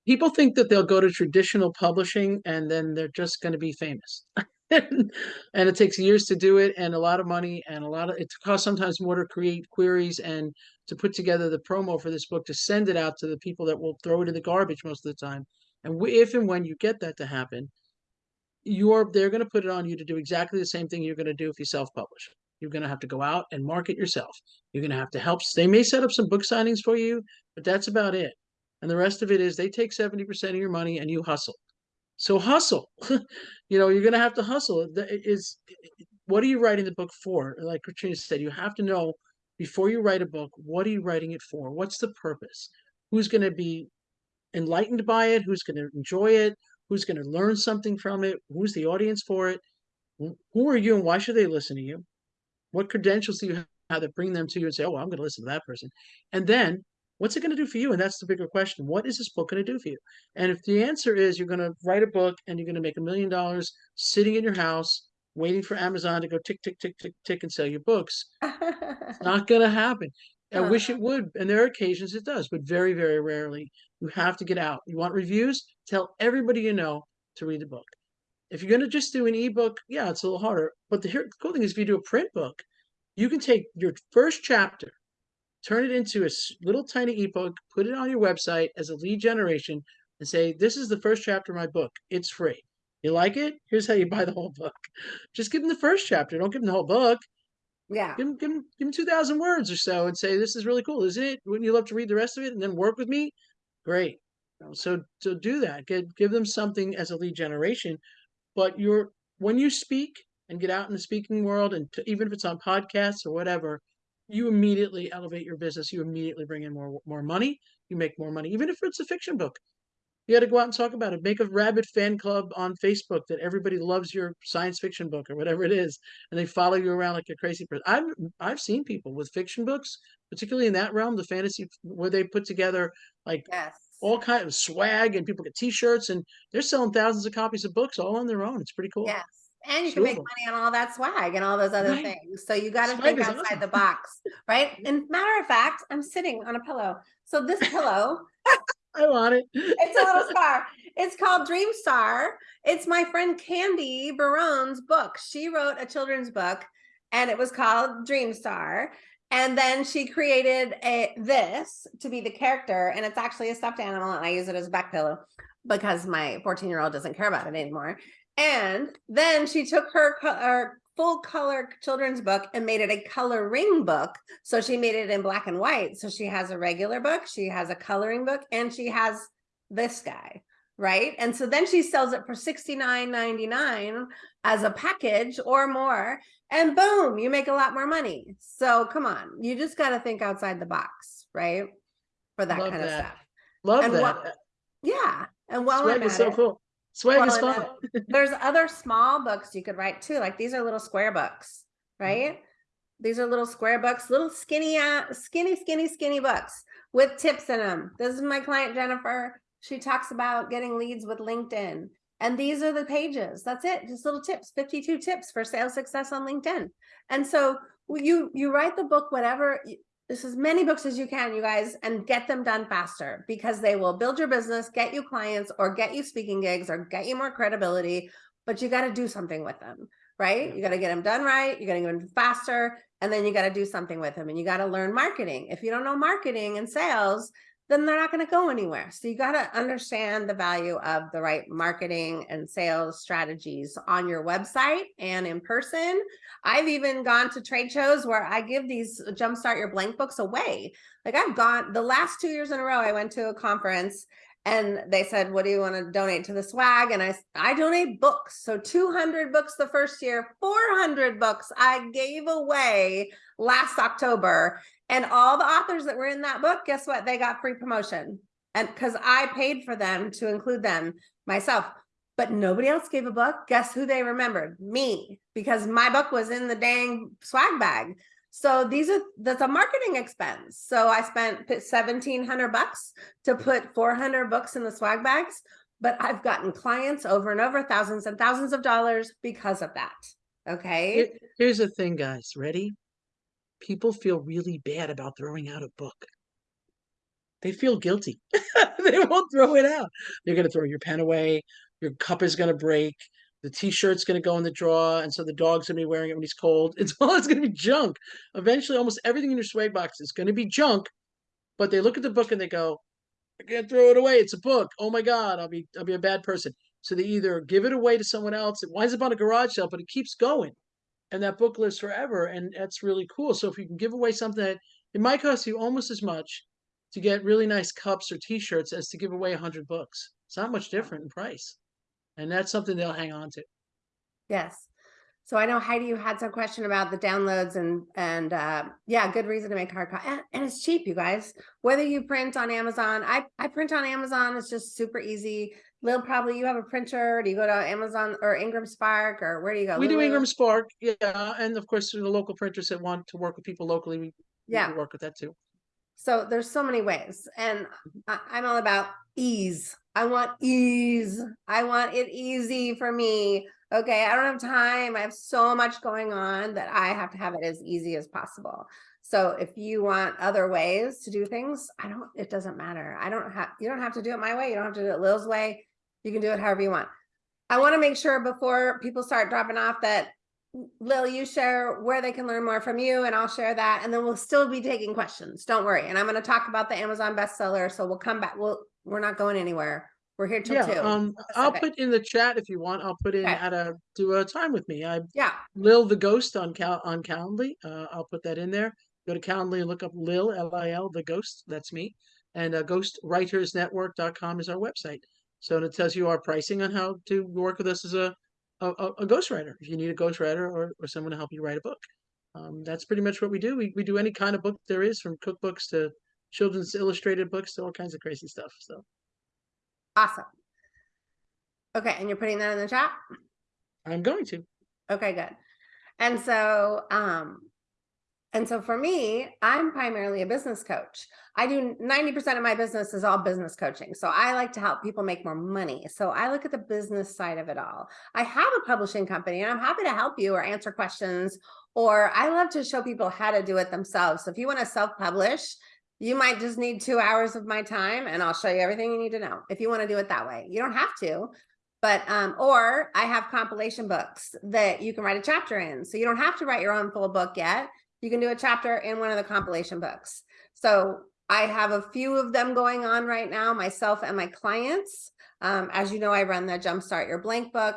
people think that they'll go to traditional publishing and then they're just going to be famous. and it takes years to do it and a lot of money and a lot of it costs sometimes more to create queries and to put together the promo for this book to send it out to the people that will throw it in the garbage most of the time. And if and when you get that to happen, you're they're going to put it on you to do exactly the same thing you're going to do if you self-publish. You're going to have to go out and market yourself. You're going to have to help. They may set up some book signings for you, but that's about it. And the rest of it is they take 70% of your money and you hustle. So hustle. you know, you're going to have to hustle. Is what are you writing the book for? Like Katrina said, you have to know before you write a book, what are you writing it for? What's the purpose? Who's going to be enlightened by it? Who's going to enjoy it? Who's going to learn something from it? Who's the audience for it? Who are you and why should they listen to you? What credentials do you have that bring them to you and say, oh, well, I'm going to listen to that person? And then what's it going to do for you? And that's the bigger question. What is this book going to do for you? And if the answer is you're going to write a book and you're going to make a million dollars sitting in your house, waiting for Amazon to go tick, tick, tick, tick, tick and sell your books, it's not going to happen. I wish it would. And there are occasions it does, but very, very rarely. You have to get out. You want reviews? Tell everybody you know to read the book. If you're going to just do an ebook, yeah, it's a little harder. But the, here, the cool thing is, if you do a print book, you can take your first chapter, turn it into a little tiny ebook, put it on your website as a lead generation, and say, This is the first chapter of my book. It's free. You like it? Here's how you buy the whole book. Just give them the first chapter. Don't give them the whole book. Yeah, Give them, give them, give them 2,000 words or so and say, This is really cool, isn't it? Wouldn't you love to read the rest of it and then work with me? Great. So, so do that. Get, give them something as a lead generation. But you're, when you speak and get out in the speaking world, and to, even if it's on podcasts or whatever, you immediately elevate your business. You immediately bring in more, more money. You make more money, even if it's a fiction book. You got to go out and talk about it. Make a rabid fan club on Facebook that everybody loves your science fiction book or whatever it is, and they follow you around like a crazy person. I've I've seen people with fiction books, particularly in that realm, the fantasy, where they put together like yes. all kind of swag and people get T-shirts and they're selling thousands of copies of books all on their own. It's pretty cool. Yes. And you can make money on all that swag and all those other Right. things. So you got to think outside awesome. the box, right? And matter of fact, I'm sitting on a pillow. So this pillow, I want it. it's a little star. It's called Dream Star. It's my friend Candy Barone's book. She wrote a children's book and it was called Dream Star. And then she created a this to be the character, and it's actually a stuffed animal, and I use it as a back pillow because my 14 year old doesn't care about it anymore. And then she took her, her full color children's book and made it a coloring book. So she made it in black and white. So she has a regular book, she has a coloring book, and she has this guy, right? And so then she sells it for $69.99 as a package or more. And boom, you make a lot more money. So come on, you just got to think outside the box, right? For that Love kind of stuff. Love And that. Yeah. And while Swag I'm is so it, cool. Swag Well, is fun. there's other small books you could write too. Like these are little square books, Mm-hmm. right? These are little square books, little skinny, uh, skinny, skinny, skinny books with tips in them. This is my client Jennifer. She talks about getting leads with LinkedIn. And these are the pages. That's it. Just little tips, 52 tips for sales success on LinkedIn. And so you you write the book whatever this as many books as you can, you guys, and get them done faster because they will build your business, get you clients, or get you speaking gigs, or get you more credibility. But you got to do something with them, right? Yeah. You got to get them done right. You got to get them faster, and then you got to do something with them, and you got to learn marketing. If you don't know marketing and sales, then they're not going to go anywhere. So you got to understand the value of the right marketing and sales strategies on your website and in person. I've even gone to trade shows where I give these uh, jumpstart your blank books away. Like I've gone the last two years in a row, I went to a conference and they said, what do you want to donate to the swag? And I, I donate books. So 200 books the first year, 400 books I gave away last October. And all the authors that were in that book, guess what? They got free promotion. And because I paid for them to include them myself. but nobody else gave a book. Guess who they remembered? Me, because my book was in the dang swag bag. So these are that's a marketing expense. So I spent seventeen hundred bucks to put four hundred books in the swag bags, but I've gotten clients over and over, thousands and thousands of dollars because of that. Okay. Here- Here's the thing, guys. Ready? People feel really bad about throwing out a book. They feel guilty. they won't throw it out. You're gonna throw your pen away. Your cup is gonna break. The t-shirt's gonna go in the drawer, and so the dog's gonna be wearing it when he's cold. It's all it's gonna be junk. Eventually, almost everything in your swag box is gonna be junk. But they look at the book and they go, "I can't throw it away. It's a book. Oh my god, I'll be I'll be a bad person." So they either give it away to someone else. It winds up on a garage sale, but it keeps going and that book lives forever and that's really cool so if you can give away something that it might cost you almost as much to get really nice cups or t-shirts as to give away 100 books it's not much different in price and that's something they'll hang on to Yes. So I know Heidi, you had some question about the downloads and, and, uh, yeah, good reason to make hard copy. And, and it's cheap, you guys. Whether you print on Amazon, I, I print on Amazon. It's just super easy. Lil, probably you have a printer. Do you go to Amazon or Ingram Spark or where do you go? we do ingram spark yeah and of course the local printers that want to work with people locally we, we Yeah. do work with that too So there's so many ways and mm-hmm. I, I'm all about ease. I want ease. I want it easy for me. Okay. I don't have time. I have so much going on that I have to have it as easy as possible. So if you want other ways to do things, I don't, it doesn't matter. I don't have, you don't have to do it my way. You don't have to do it Lil's way. You can do it however you want. I want to make sure before people start dropping off that Lil, you share where they can learn more from you and I'll share that. And then we'll still be taking questions. Don't worry. And I'm going to talk about the Amazon bestseller. So we'll come back. We'll, we're not going anywhere. We're here till yeah two. um i'll put in the chat if you want i'll put in Okay. how to do a time with me i yeah. Lil the Ghost on Cal on Calendly. Uh, I'll put that in there. Go to Calendly and look up Lil L I L the Ghost. That's me. And uh, ghostwritersnetwork.com is our website. So it tells you our pricing on how to work with us as a a, a ghostwriter. If you need a ghostwriter or, or someone to help you write a book, um, that's pretty much what we do. We we do any kind of book there is, from cookbooks to children's illustrated books to all kinds of crazy stuff. So Awesome. Okay. And you're putting that in the chat? I'm going to. Okay, good. And so, um, and so for me, I'm primarily a business coach. I do 90% of my business is all business coaching. So I like to help people make more money. So I look at the business side of it all. I have a publishing company and I'm happy to help you or answer questions, or I love to show people how to do it themselves. So if you want to self-publish, you might just need two hours of my time and I'll show you everything you need to know if you want to do it that way. You don't have to, but um or i have compilation books that you can write a chapter in so you don't have to write your own full book yet you can do a chapter in one of the compilation books. So i have a few of them going on right now myself and my clients. Um as you know i run the jumpstart your blank book.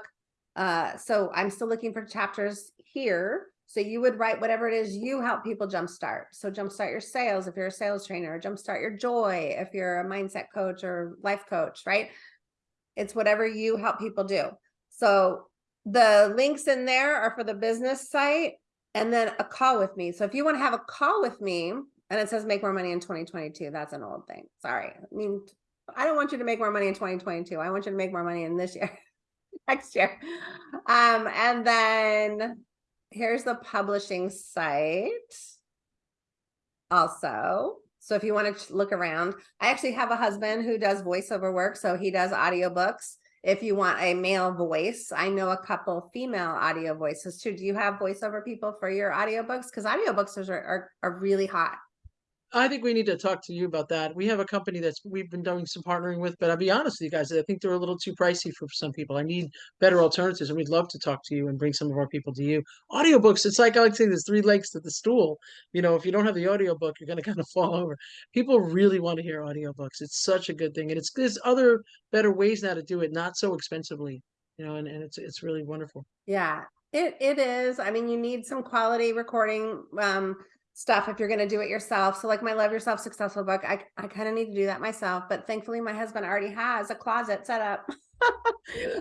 Uh so i'm still looking for chapters here. So you would write whatever it is you help people jumpstart. So jumpstart your sales if you're a sales trainer jumpstart your joy if you're a mindset coach or life coach right? It's whatever you help people do. So the links in there are for the business site and then a call with me. So if you want to have a call with me and it says make more money in 2022, that's an old thing. Sorry. I mean, I don't want you to make more money in 2022. I want you to make more money in this year, next year. Um, and then here's the publishing site also. So if you want to look around, I actually have a husband who does voiceover work. So he does audiobooks. If you want a male voice, I know a couple female audio voices too. Do you have voiceover people for your audiobooks? Because audiobooks are, are, are really hot. I think we need to talk to you about that. We have a company that's we've been doing some partnering with, but I'll be honest with you guys, I think they're a little too pricey for some people. I need better alternatives, and we'd love to talk to you and bring some of our people to you. Audiobooks, it's like I like to say there's three legs to the stool. You know, if you don't have the audiobook, you're gonna kind of fall over. People really want to hear audiobooks. It's such a good thing. And it's there's other better ways now to do it, not so expensively, you know, and, and it's it's really wonderful. Yeah, it, it is. I mean, you need some quality recording um, stuff if you're going to do it yourself. So like my Love Yourself Successful book, I, I kind of need to do that myself. But thankfully, my husband already has a closet set up.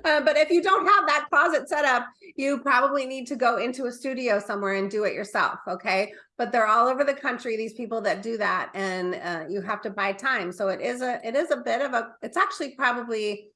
uh, but if you don't have that closet set up, you probably need to go into a studio somewhere and do it yourself. Okay. But they're all over the country, these people that do that. And uh, you have to buy time. So it is a, it is a bit of a, it's actually probably,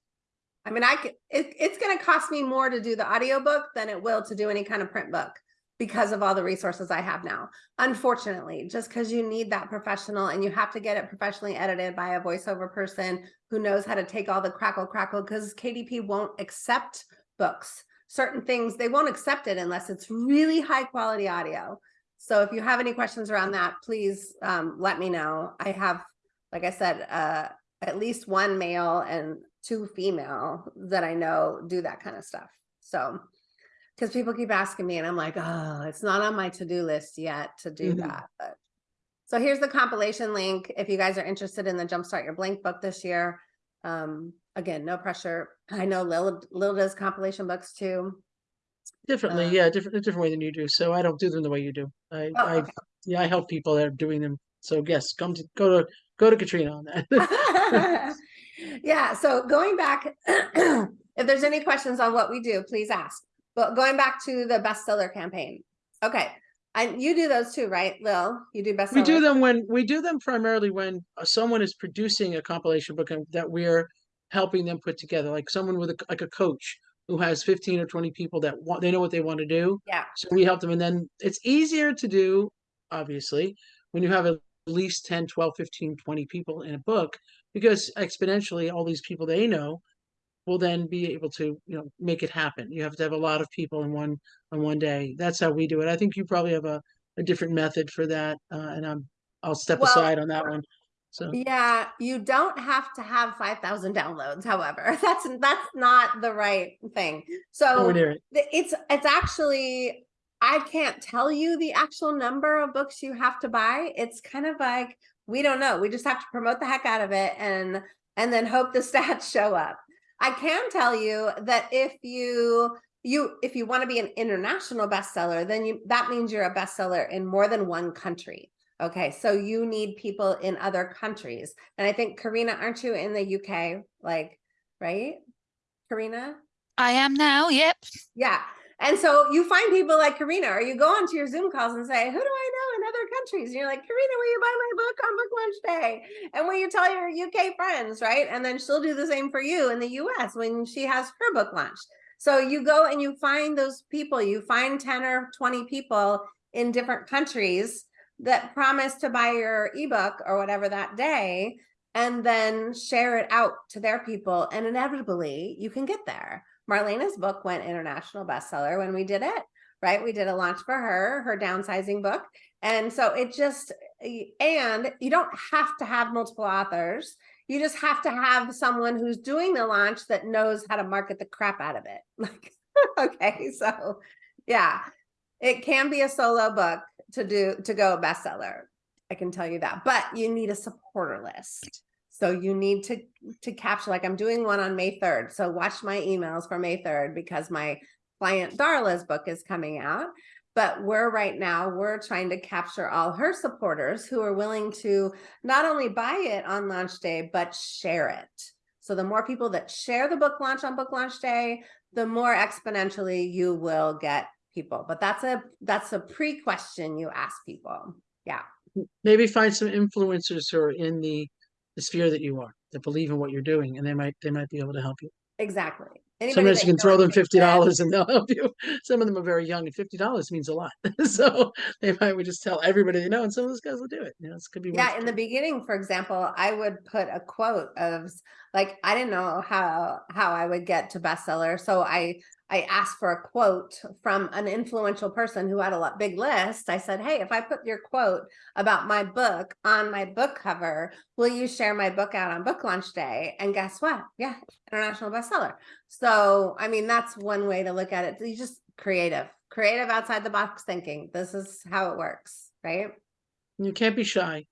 I mean, I could, it, it's gonna cost me more to do the audiobook than it will to do any kind of print book because of all the resources I have now. Unfortunately, just because you need that professional and you have to get it professionally edited by a voiceover person who knows how to take all the crackle crackle because KDP won't accept books. Certain things, they won't accept it unless it's really high quality audio. So if you have any questions around that, please um, let me know. I have, like I said, uh, at least one male and two female that I know do that kind of stuff. So, because people keep asking me and I'm like, oh, it's not on my to-do list yet to do Mhm. that. But so here's the compilation link. If you guys are interested in the Jumpstart Your Blank book this year, um, again, no pressure. I know Lil, Lil does compilation books too. Differently, Uh, yeah, different, a different way than you do. So I don't do them the way you do. I, Oh, I, okay. yeah, I help people that are doing them. So yes, come to, go to, go to Katrina on that. yeah so going back if there's any questions on what we do please ask but going back to the bestseller campaign. Okay and you do those too right lil? You do bestseller We do them when, we do them primarily when uh, someone is producing a compilation book that we're helping them put together, like someone with a, like a coach who has fifteen or twenty people that want, they know what they want to do. yeah. So we help them and then it's easier to do, obviously, when you have at least 10, 12, 15, 20 people in a book, because exponentially all these people they know will then be able to, you know, make it happen. You have to have a lot of people in one on one day. That's how we do it. I think you probably have a, a different method for that. Uh, and I'm I'll step Well, aside on that one. So yeah you don't have to have 5000 downloads however that's that's not the right thing so near it. it's it's actually i can't tell you the actual number of books you have to buy it's kind of like we don't know we just have to promote the heck out of it and and then hope the stats show up i can tell you that if you you if you want to be an international bestseller then you that means you're a bestseller in more than one country okay so you need people in other countries and i think karina aren't you in the uk like right karina I am now. Yep. yeah. And so you find people like Karina, or you go onto your Zoom calls and say, Who do I know in other countries? And you're like, Karina, will you buy my book on book launch day? And will you tell your UK friends, right? And then she'll do the same for you in the US when she has her book launched. So you go and you find those people, you find 10 or 20 people in different countries that promise to buy your ebook or whatever that day, and then share it out to their people. And inevitably, you can get there. Marlena's book went international bestseller when we did it, right? We did a launch for her, her downsizing book. And so it just, and you don't have to have multiple authors. You just have to have someone who's doing the launch that knows how to market the crap out of it. Like, okay, so yeah, it can be a solo book to do, to go bestseller. I can tell you that, but you need a supporter list. So you need to to capture like I'm doing one on May 3rd. So watch my emails for May 3rd because my client Darla's book is coming out. But we're right now, we're trying to capture all her supporters who are willing to not only buy it on launch day, but share it. So the more people that share the book launch on book launch day, the more exponentially you will get people. But that's a that's a pre-question you ask people. Yeah. Maybe find some influencers who are in the, the sphere that you are, that believe in what you're doing, and they might they might be able to help you. Exactly. Anybody Sometimes you can throw them fifty dollars and they'll help you. Some of them are very young, and fifty dollars means a lot. so they might would just tell everybody they know, and some of those guys will do it. You know, this could be Yeah, in the beginning, for example, I would put a quote of like I didn't know how how I would get to bestseller, so I I asked for a quote from an influential person who had a big list. I said, "Hey, if I put your quote about my book on my book cover, will you share my book out on book launch day?" And guess what? Yeah, international bestseller. So, I mean, that's one way to look at it. You just creative, creative outside the box thinking. This is how it works, right? You can't be shy.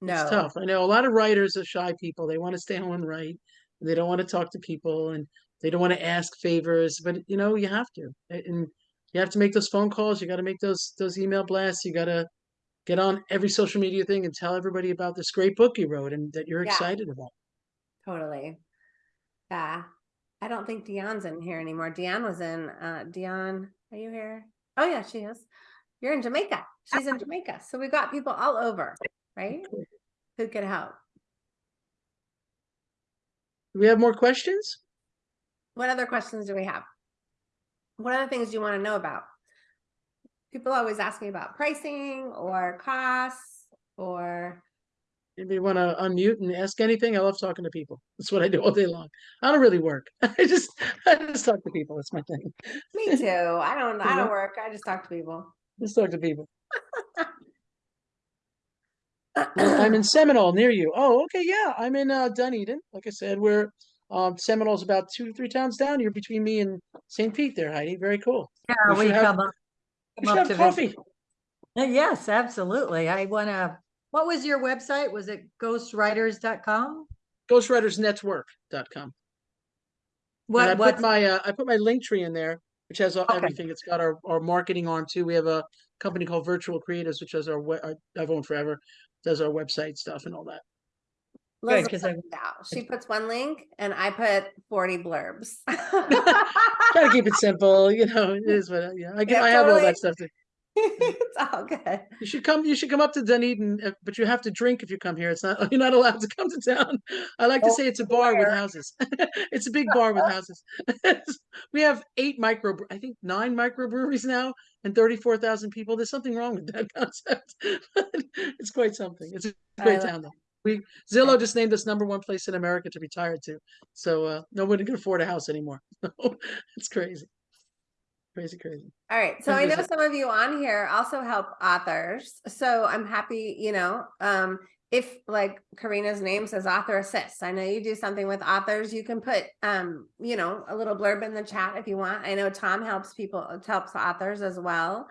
No. It's tough. I know a lot of writers are shy people. They want to stay home and write. They don't want to talk to people and they don't want to ask favors, but you know, you have to. And you have to make those phone calls. You got to make those those email blasts. You got to get on every social media thing and tell everybody about this great book you wrote and that you're Yeah. excited about. Totally. Yeah. I don't think Dion's in here anymore. Dion was in, uh, Dion, are you here? Oh yeah, she is. You're in Jamaica. She's in Jamaica. So we've got people all over, right? Who could help. Do we have more questions? What other questions do we have? What other things do you want to know about? People always ask me about pricing or costs or, If you want to unmute and ask anything, I love talking to people. That's what I do all day long. I don't really work. I just, I just talk to people. That's my thing. me too. I don't, I don't work. I just talk to people. Just talk to people. I'm in Seminole near you. Oh, okay, yeah. I'm in uh, Dunedin. Like I said, we're um, Seminole's about two to three towns down. You're between me and St. Pete there, Heidi. Very cool. Yeah, We we should have- come up. Come up have to coffee. visit. Uh, Yes, absolutely. I wanna, what was your website? Was it ghostwriters.com? Ghostwritersnetwork.com. And I What, put my uh, I put my Linktree in there, which has Okay. everything. It's got our, our marketing on too. We have a company called Virtual Creatives, which does our we- uh, I've owned forever, does our website stuff and all that. Liz Good, will I- out. She puts one link and I put forty blurbs. Try to keep it simple, you know. It is what yeah. I, Yeah, I have all that stuff. Too. It's all good. You should come. You should come up to Dunedin, uh, but you have to drink if you come here. It's not. You're not allowed to come to town. I like to Oh, say it's a bar with houses. it's a big bar with houses. we have eight micro. I think nine microbreweries now, and thirty-four thousand people. There's something wrong with that concept. it's quite something. It's a great town though. We Zillow just named us number one place in America to retire to. So uh, nobody can afford a house anymore. it's crazy, crazy, crazy. All right, so I know some of you on here also help authors, so I'm happy, you know, um, if like Karina's name says author assist, I know you do something with authors, you can put, um, you know, a little blurb in the chat if you want. I know Tom helps people, helps authors as well.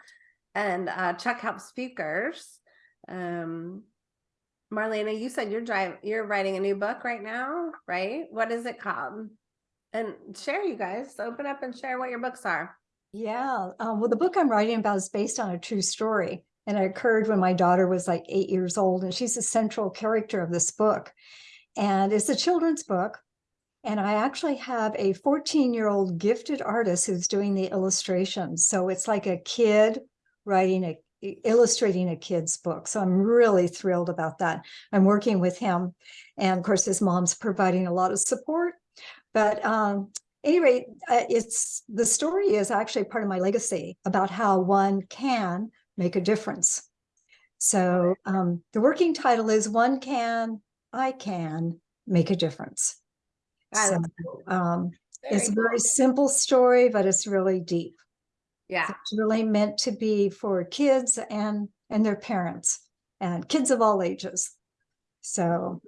And, uh, Chuck helps speakers. Um, Marlena, you said you're drive, you're writing a new book right now, right? What is it called? And share you guys, open up and share what your books are. Yeah, um, well, the book I'm writing about is based on a true story, and it occurred when my daughter was like eight years old, and she's the central character of this book. And it's a children's book, and I actually have a 14-year-old gifted artist who's doing the illustrations. So it's like a kid writing a illustrating a kid's book. So I'm really thrilled about that. I'm working with him, and of course, his mom's providing a lot of support. But um, anyway, uh, it's the story is actually part of my legacy about how one can make a difference. So um, the working title is "One Can, I Can Make a Difference." So um, it's a Very simple story, but it's really deep. Yeah. It's really meant to be for kids and and their parents and kids of all ages. So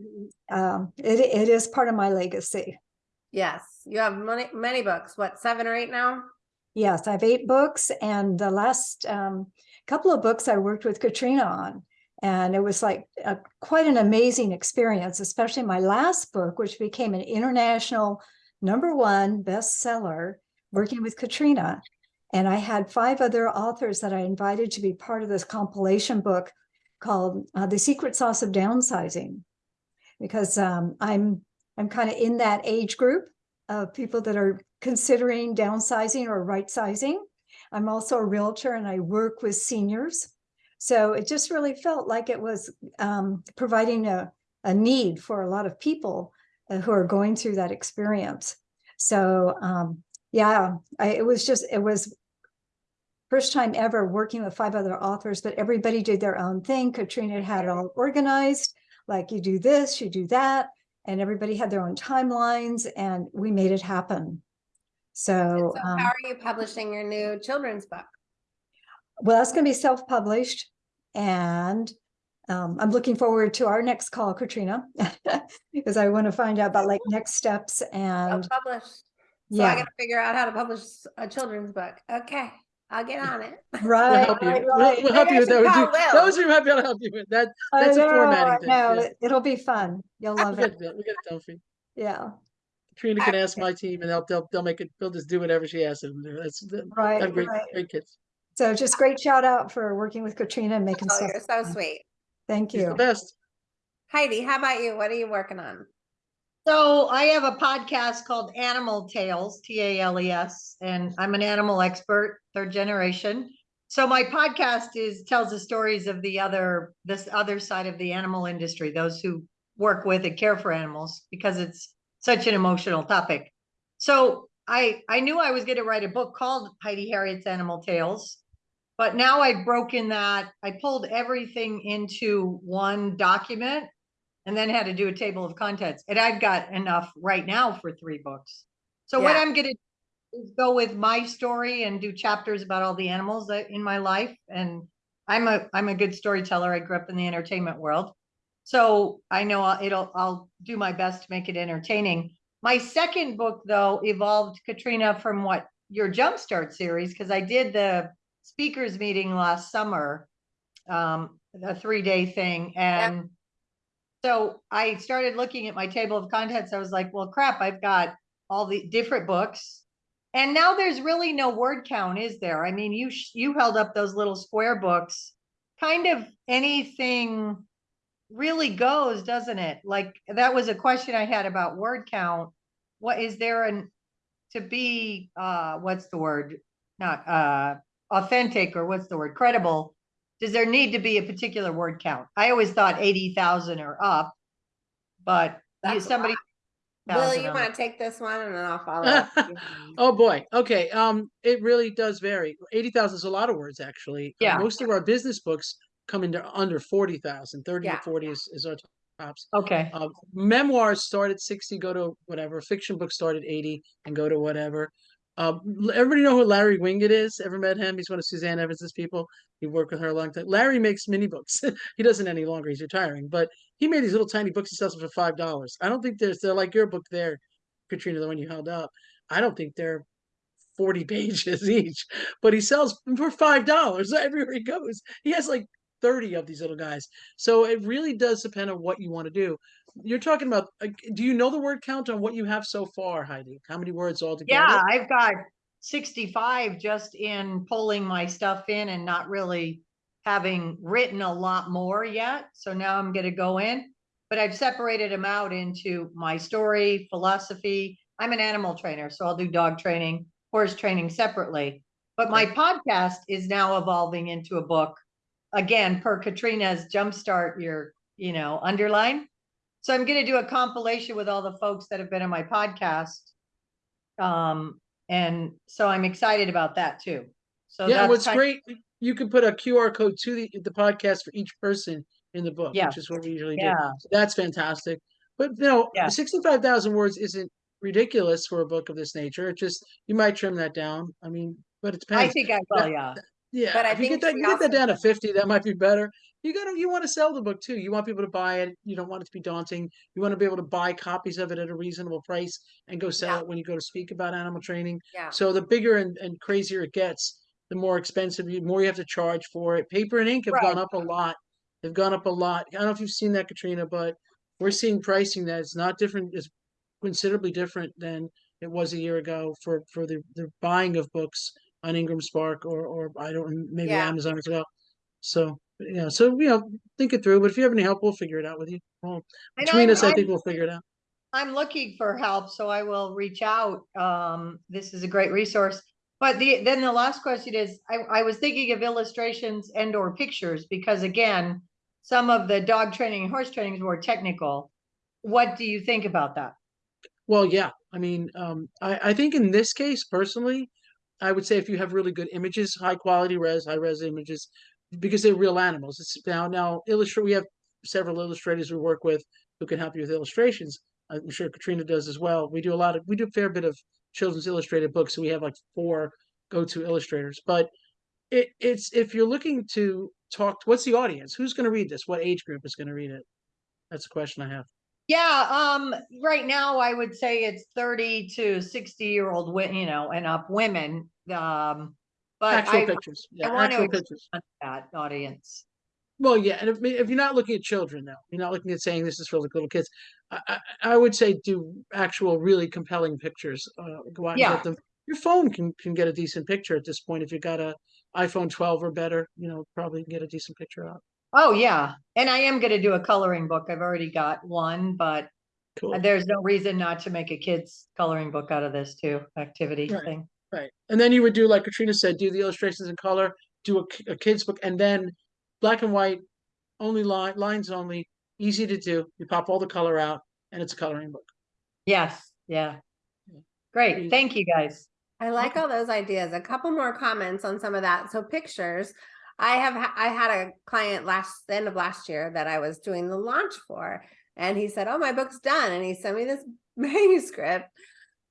um, it it is part of my legacy. Yes, you have many, many books, what, seven or eight now? Yes, I have eight books, and the last um, couple of books I worked with Katrina on, and it was like a, quite an amazing experience. Especially my last book, which became an international number one bestseller, working with Katrina. And I had five other authors that I invited to be part of this compilation book called uh, "The Secret Sauce of Downsizing," because um, I'm I'm kind of in that age group of people that are considering downsizing or right sizing. I'm also a realtor and I work with seniors. So it just really felt like it was um, providing a, a need for a lot of people uh, who are going through that experience. So um, yeah, I, it was just, it was first time ever working with five other authors, but everybody did their own thing. Katrina had it all organized, like you do this, you do that and everybody had their own timelines and we made it happen. So, So um, how are you publishing your new children's book? well, that's going to be self-published and um, I'm looking forward to our next call, Katrina, because I want to find out about like next steps and Self-published. So I yeah, gotta figure out how to publish a children's book. Okay, I'll get on it. We'll right, help you. right, We'll, we'll help you with that. should We call do- Will. Those are happy to help you with that. I That's a know, formatting thing, know. yeah. It- It'll be fun. You'll We'll love get it. it. We'll get it done for you. Yeah, Katrina can ask my team, and they'll they'll they'll make it. They'll just do whatever she asks them. to. That's right, have great right. great kids. So just great shout out for working with Katrina and making Oh, stuff. you're so fun. sweet. Thank She's the you. best. Heidi, how about you? What are you working on? So I have a podcast called Animal Tales, T A L E S, and I'm an animal expert, third generation. So my podcast is tells the stories of the other, this other side of the animal industry, those who work with and care for animals, because it's such an emotional topic. So I, I knew I was gonna write a book called Heidi Harriet's Animal Tales. But now I've broken that, I pulled everything into one document. And then had to do a table of contents, and I've got enough right now for three books. So what I'm gonna do is go with my story and do chapters about all the animals that in my life, and I'm a, I'm a good storyteller, I grew up in the entertainment world. So I know I'll- it'll, I'll do my best to make it entertaining. My second book, though, evolved Katrina from what your Jumpstart series, because I did the speakers meeting last summer. Um, a three-day thing, and so I started looking at my table of contents. I was like, well, crap, I've got all the different books. And now there's really no word count, is there? I mean, you, you held up those little square books. Kind of anything really goes, doesn't it? Like, that was a question I had about word count. What is there an, to be, uh, what's the word? Not, uh, authentic or what's the word? Credible. Does there need to be a particular word count? I always thought eighty thousand or up. But you, That's a somebody. Will, 1,000 you on want to take this one and then I'll follow up? Oh, boy. Okay. Um, it really does vary. Eighty thousand is a lot of words, actually. Uh, Yeah. Most of our business books come into under forty thousand. Thirty to Yeah. forty is, is our tops. Okay, Uh, memoirs start at sixty, go to whatever. Fiction books start at eighty and go to whatever. Um, l- everybody know who Larry Winget is? Ever met him? He's one of Suzanne Evans's people. He worked with her a long time. Larry makes mini books. he doesn't any longer. He's retiring, but he made these little tiny books. He sells them for five dollars. I don't think there's they're like your book there, Katrina, the one you held up. I don't think they're 40 pages each, but he sells for five dollars everywhere he goes. He has like 30 of these little guys. So it really does depend on what you want to do. You're talking about do you know the word count on what you have so far, Heidi? How many words altogether? yeah, I've got sixty-five just in pulling my stuff in and not really having written a lot more yet. So now I'm gonna go in. But I've separated them out into my story, philosophy. I'm an animal trainer, so I'll do dog training, horse training separately. But my podcast is now evolving into a book. Again, per Katrina's jumpstart your, you know, underline. So I'm gonna do a compilation with all the folks that have been on my podcast. Um, and so I'm excited about that too. So yeah, that's what's kind- great, you can put a QR code to the, the podcast for each person in the book, Yeah. which is what we usually do. Yeah, So That's fantastic. But you know, Yeah. 65,000 words isn't ridiculous for a book of this nature. It just, you might trim that down. I mean, but it I think I will, yeah. Yeah, But I if you get that, you get that down to fifty, that might be better. You gotta, you wanna sell the book too. You want people to buy it. You don't want it to be daunting. You wanna be able to buy copies of it at a reasonable price and go sell Yeah. it when you go to speak about animal training. Yeah. So the bigger and, and crazier it gets, the more expensive, you more you have to charge for it. Paper and ink have gone up a lot. They've gone up a lot. I don't know if you've seen that, Katrina, but we're seeing pricing that is not different, is considerably different than it was a year ago for, for the, the buying of books on Ingram Spark or, or I don't, maybe Yeah. Amazon as well. So, you know, so, you know, think it through, but if you have any help, we'll figure it out with you. Well, And between I'm- us, I I'm- think we'll figure it out. I'm looking for help, so I will reach out. Um, this is a great resource. But the, then the last question is, I, I was thinking of illustrations and or pictures, because again, some of the dog training and horse training is more technical. What do you think about that? Well, yeah, I mean, um, I, I think in this case personally, I would say if you have really good images, high quality res, high res images, because they're real animals. It's now, now illustrate, we have several illustrators we work with who can help you with illustrations. I'm sure Katrina does as well. We do a lot of, we do a fair bit of children's illustrated books. So we have like four go-to illustrators, but it, it's, if you're looking to talk, what's the audience? Who's going to read this? What age group is going to read it? That's a question I have. Yeah, um, right now I would say it's thirty to sixty year old, you know, and up women. Um, but Actual I, pictures. Yeah, want actual ex- pictures. that audience. Well, yeah, and if, if you're not looking at children though, you're not looking at saying this is for like little kids. I, I, I would say do actual really compelling pictures. Uh, go out and get them. Your phone can can get a decent picture at this point. If you got a iPhone 12 or better, you know, probably get a decent picture out. Oh, yeah, and I am gonna do a coloring book. I've already got one, but Cool. there's no reason not to make a kid's coloring book out of this too, activity Right. thing. Right. And then you would do like Katrina said, do the illustrations in color, do a kid's book, and then black and white, only line lines only, easy to do. You pop all the color out, and it's a coloring book. Yes, yeah. Great. Thank you, guys. I like all those ideas. A couple more comments on some of that. So pictures. I have, I had a client last, the end of last year that I was doing the launch for. And he said, oh, my book's done. And he sent me this manuscript.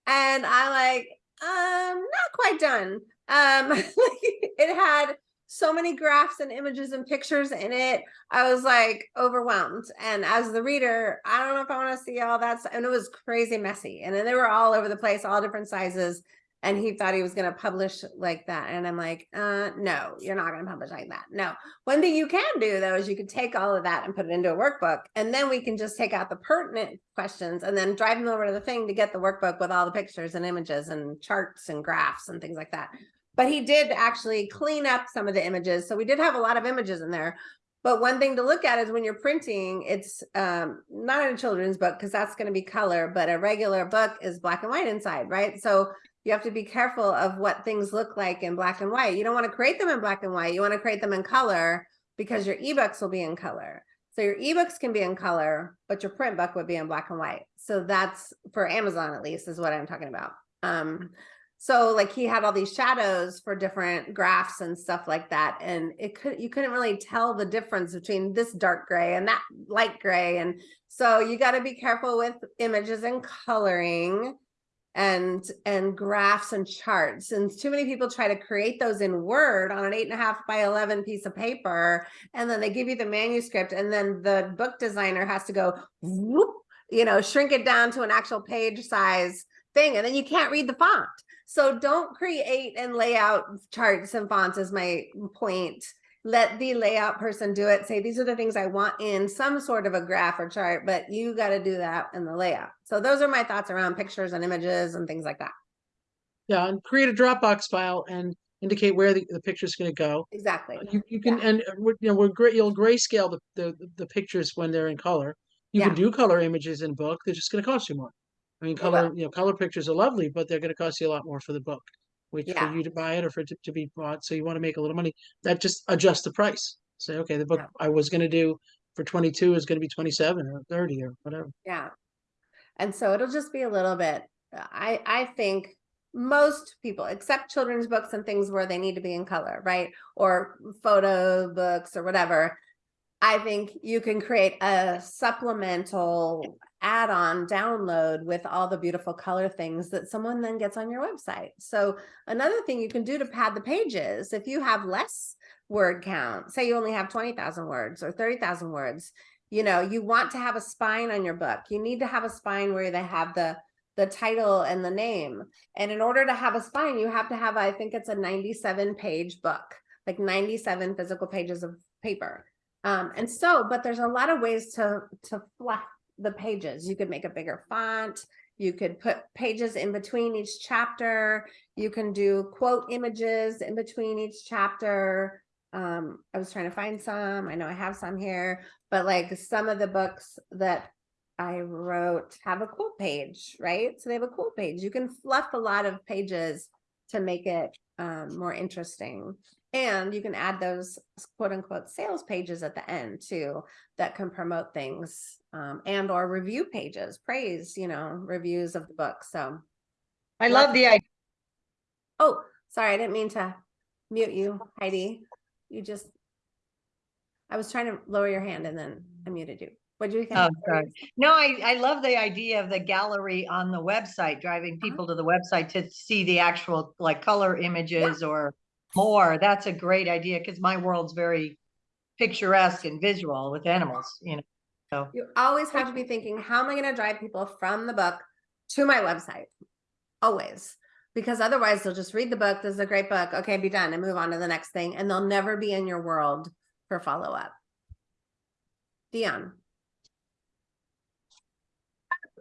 And I like, um, not quite done. Um, it had so many graphs and images and pictures in it. I was like overwhelmed. And as the reader, I don't know if I want to see all that. stuff. And it was crazy messy. And then they were all over the place, all different sizes and he thought he was going to publish like that and i'm like uh no you're not going to publish like that no. One thing you can do though is you could take all of that and put it into a workbook and then we can just take out the pertinent questions and then drive them over to the thing to get the workbook with all the pictures and images and charts and graphs and things like that. But he did actually clean up some of the images so we did have a lot of images in there. But one thing to look at is when you're printing, it's um, not in a children's book because that's going to be color, but a regular book is black and white inside, right? So you have to be careful of what things look like in black and white. You don't want to create them in black and white. You want to create them in color because your ebooks will be in color. So your ebooks can be in color, but your print book would be in black and white. So that's for Amazon at least is what I'm talking about. Um, so like he had all these shadows for different graphs and stuff like that. And it could, you couldn't really tell the difference between this dark gray and that light gray. And so you got to be careful with images and coloring and and graphs and charts and too many people try to create those in word on an eight and a half by 11 piece of paper and then they give you the manuscript and then the book designer has to go whoop, you know shrink it down to an actual page size thing and then you can't read the font. So don't create and lay out charts and fonts is my point let the layout person do it say these are the things i want in some sort of a graph or chart but you got to do that in the layout so those are my thoughts around pictures and images and things like that Yeah, and create a Dropbox file and indicate where the, the picture is gonna go. exactly You, you can, and, uh, you know, we're great, you'll grayscale the, the, the pictures when they're in color. You can do color images in book, they're just gonna cost you more. I mean, color, you know, color pictures are lovely, but they're gonna cost you a lot more for the book. Which for you to buy it or for it to, to be bought, so you wanna make a little money, that just adjusts the price. Say, okay, the book Yeah. I was gonna do for twenty-two is gonna be twenty-seven or thirty or whatever. yeah and so it'll just be a little bit uh, i i think most people except children's books and things where they need to be in color right or photo books or whatever i think you can create a supplemental add-on download with all the beautiful color things that someone then gets on your website. So another thing you can do to pad the pages if you have less word count say you only have 20,000 words or 30,000 words you know you want to have a spine on your book. You need to have a spine where they have the the title and the name. And in order to have a spine you have to have i think it's a 97 page book like 97 physical pages of paper. Um and so but there's a lot of ways to to fluff the pages you could make a bigger font you could put pages in between each chapter you can do quote images in between each chapter um i was trying to find some i know i have some here but like some of the books that I wrote have a quote page, right? So they have a quote page. You can fluff a lot of pages to make it um, more interesting. And you can add those quote unquote sales pages at the end too that can promote things um, and or review pages, praise, you know, reviews of the book. So, I love the idea. oh, sorry, I didn't mean to mute you, Heidi. You just, I was trying to lower your hand and then I muted you. What do you think? Oh, sorry. No, I, I love the idea of the gallery on the website, driving Uh-huh. people to the website to see the actual like color images or more. That's a great idea because my world's very picturesque and visual with animals, you know. So, You always have to be thinking, how am I going to drive people from the book to my website? Always. Because otherwise they'll just read the book. This is a great book. Okay, be done and move on to the next thing. And they'll never be in your world for follow up. Dion,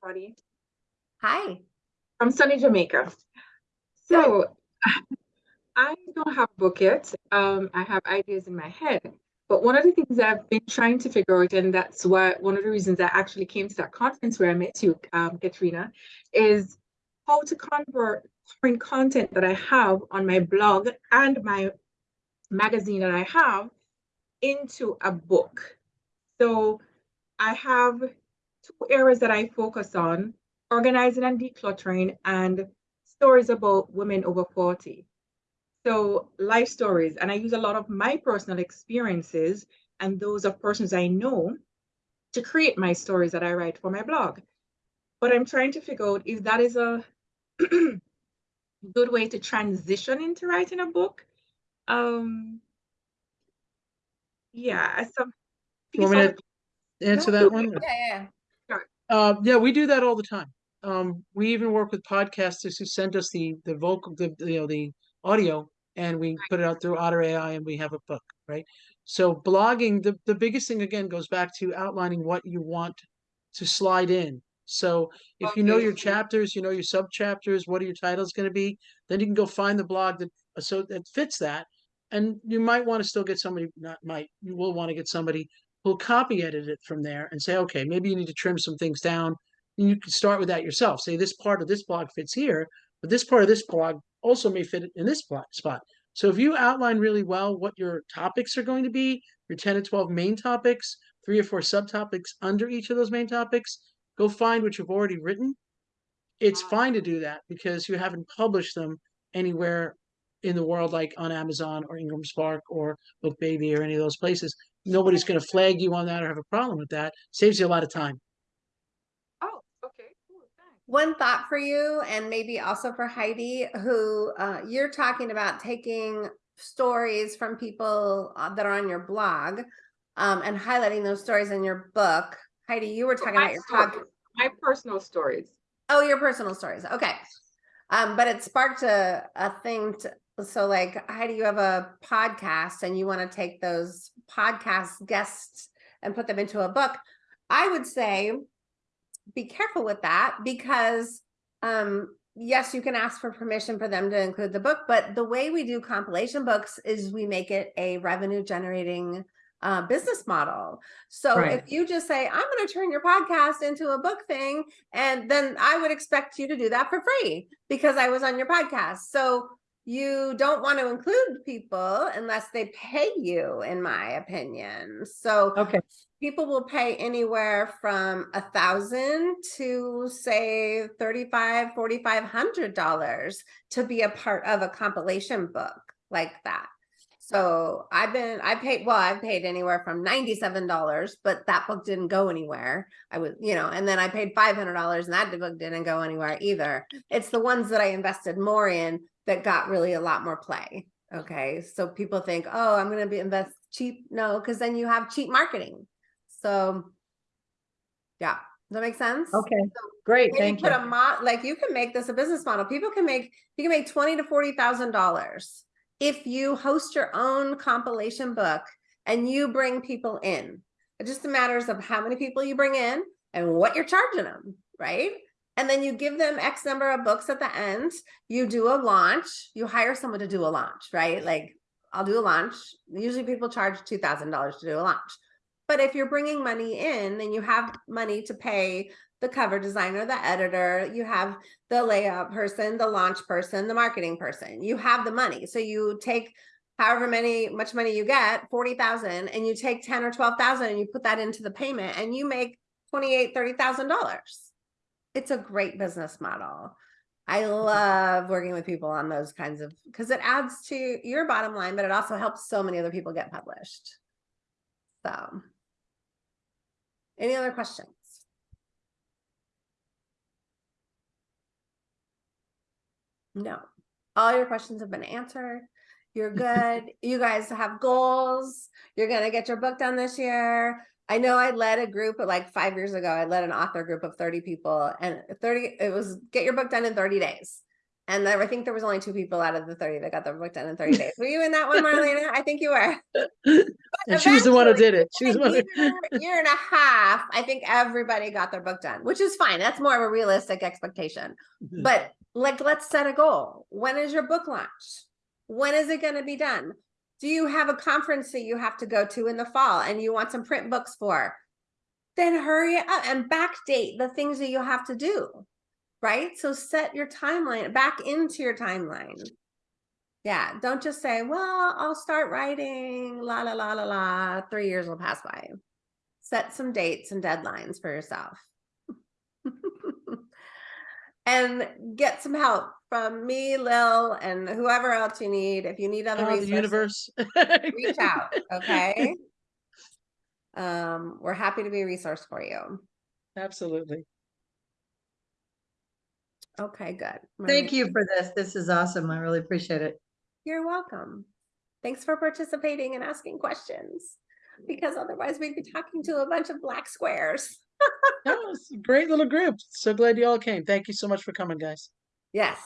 everybody. hi. I'm Sunny Jamaica. So I don't have a book yet. Um, I have ideas in my head. But one of the things I've been trying to figure out, and that's why one of the reasons I actually came to that conference where I met you, um, Katrina, is how to convert current content that I have on my blog and my magazine that I have into a book. So I have two areas that I focus on organizing and decluttering and stories about women over 40. So life stories, and I use a lot of my personal experiences and those of persons I know to create my stories that I write for my blog. But I'm trying to figure out if that is a good way to transition into writing a book. Um, yeah, I some You want me to answer No, that one? Yeah, yeah. Uh, yeah, we do that all the time. Um, we even work with podcasters who send us the, the vocal, the, you know, the audio and we put it out through Otter AI and we have a book, right? So blogging, the, the biggest thing again goes back to outlining what you want to slide in. So if you know your chapters, you know your sub chapters, what are your titles gonna be, then you can go find the blog that, so that fits that. And you might want to still get somebody, not might, you will want to get somebody who'll copy edit it from there and say, okay, maybe you need to trim some things down. And you can start with that yourself. Say this part of this blog fits here, but this part of this blog also may fit in this spot. So if you outline really well what your topics are going to be, your 10 to 12 main topics, three or four subtopics under each of those main topics, go find what you've already written. It's ah. fine to do that because you haven't published them anywhere in the world, like on Amazon or IngramSpark or BookBaby or any of those places. Nobody's going to flag you on that or have a problem with that. Saves you a lot of time. Oh, okay, cool, thanks. One thought for you and maybe also for Heidi, who uh, you're talking about taking stories from people uh, that are on your blog um, and highlighting those stories in your book. Heidi, you were talking My about your stories, My personal stories. Oh, your personal stories. Okay. Um, but it sparked a, a thing to, so like Heidi, you have a podcast and you want to take those podcast guests and put them into a book. I would say be careful with that because um yes, you can ask for permission for them to include the book, but the way we do compilation books is we make it a revenue generating uh, business model. So Right. if you just say, I'm going to turn your podcast into a book thing, and then I would expect you to do that for free because I was on your podcast. So you don't want to include people unless they pay you, in my opinion. So Okay. people will pay anywhere from a thousand to say 35 4500 dollars to be a part of a compilation book like that so i've been i paid well i've paid anywhere from 97 dollars but that book didn't go anywhere i was you know and then i paid 500 dollars and that book didn't go anywhere either it's the ones that i invested more in that got really a lot more play okay so people think oh i'm going to be invest cheap no because then you have cheap marketing so, yeah, does that make sense? Okay, great, Maybe thank put you. a mod, like you can make this a business model. People can make, you can make twenty to forty thousand dollars if you host your own compilation book and you bring people in. It just matters of how many people you bring in and what you're charging them, right? And then you give them X number of books at the end. You do a launch. You hire someone to do a launch, right? Like I'll do a launch. Usually people charge two thousand dollars to do a launch. But if you're bringing money in, then you have money to pay the cover designer, the editor, you have the layout person, the launch person, the marketing person. You have the money. So you take however many much money you get, 40,000 and you take 10 or 12,000 and you put that into the payment and you make 28, 30,000 dollars. It's a great business model. I mm-hmm. love working with people on those kinds of because it adds to your bottom line, but it also helps so many other people get published. So any other questions? No, all your questions have been answered. You're good. You guys have goals. You're gonna get your book done this year. I know I led a group like five years ago. I led an author group of 30 people and 30, it was get your book done in 30 days. And there, I think there was only two people out of the 30 that got their book done in 30 days. Were you in that one, Marlena? I think you were. And she was the one who did it. She was one year, year and a half, I think everybody got their book done, which is fine. That's more of a realistic expectation. Mm-hmm. But like, let's set a goal. When is your book launch? When is it going to be done? Do you have a conference that you have to go to in the fall and you want some print books for? Then hurry up and backdate the things that you have to do, right? So set your timeline back into your timeline. Yeah, don't just say, well, I'll start writing, la, la, la, la, la, three years will pass by. Set some dates and deadlines for yourself. And get some help from me, Lil, and whoever else you need. If you need other Power of the resources, universe. reach out, okay? Um, we're happy to be a resource for you. Absolutely. Okay, good. Thank you for this. This is awesome. I really appreciate it. You're welcome. Thanks for participating and asking questions. Because otherwise we'd be talking to a bunch of black squares. That was a great little group. So glad you all came. Thank you so much for coming, guys. Yes.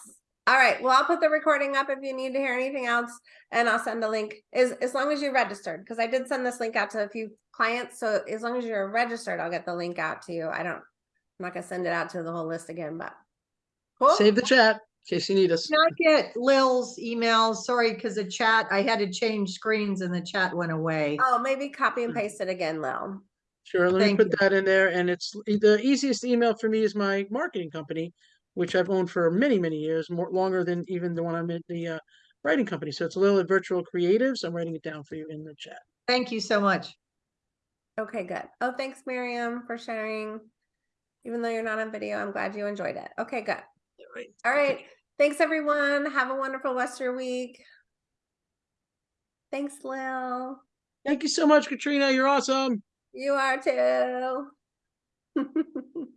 All right. Well, I'll put the recording up if you need to hear anything else and I'll send a link as, as long as you're registered, because I did send this link out to a few clients. So as long as you're registered, I'll get the link out to you. I don't, I'm not gonna send it out to the whole list again, but. Cool. Save the chat in case you need us. Not get Lil's email? sorry, because the chat, I had to change screens and the chat went away. Oh, maybe copy and hmm. paste it again, Lil. Sure, let me Thank put you. that in there. And it's the easiest email for me is my marketing company, which I've owned for many, many years, more longer than even the one I'm in the uh, writing company. So it's a little virtual creatives. I'm writing it down for you in the chat. Thank you so much. Okay, good. Oh, thanks, Miriam, for sharing. Even though you're not on video, I'm glad you enjoyed it. Okay, good. Right. All right. Thanks, everyone. Have a wonderful rest of your week. Thanks, Lil. Thank you so much, Katrina. You're awesome. You are too.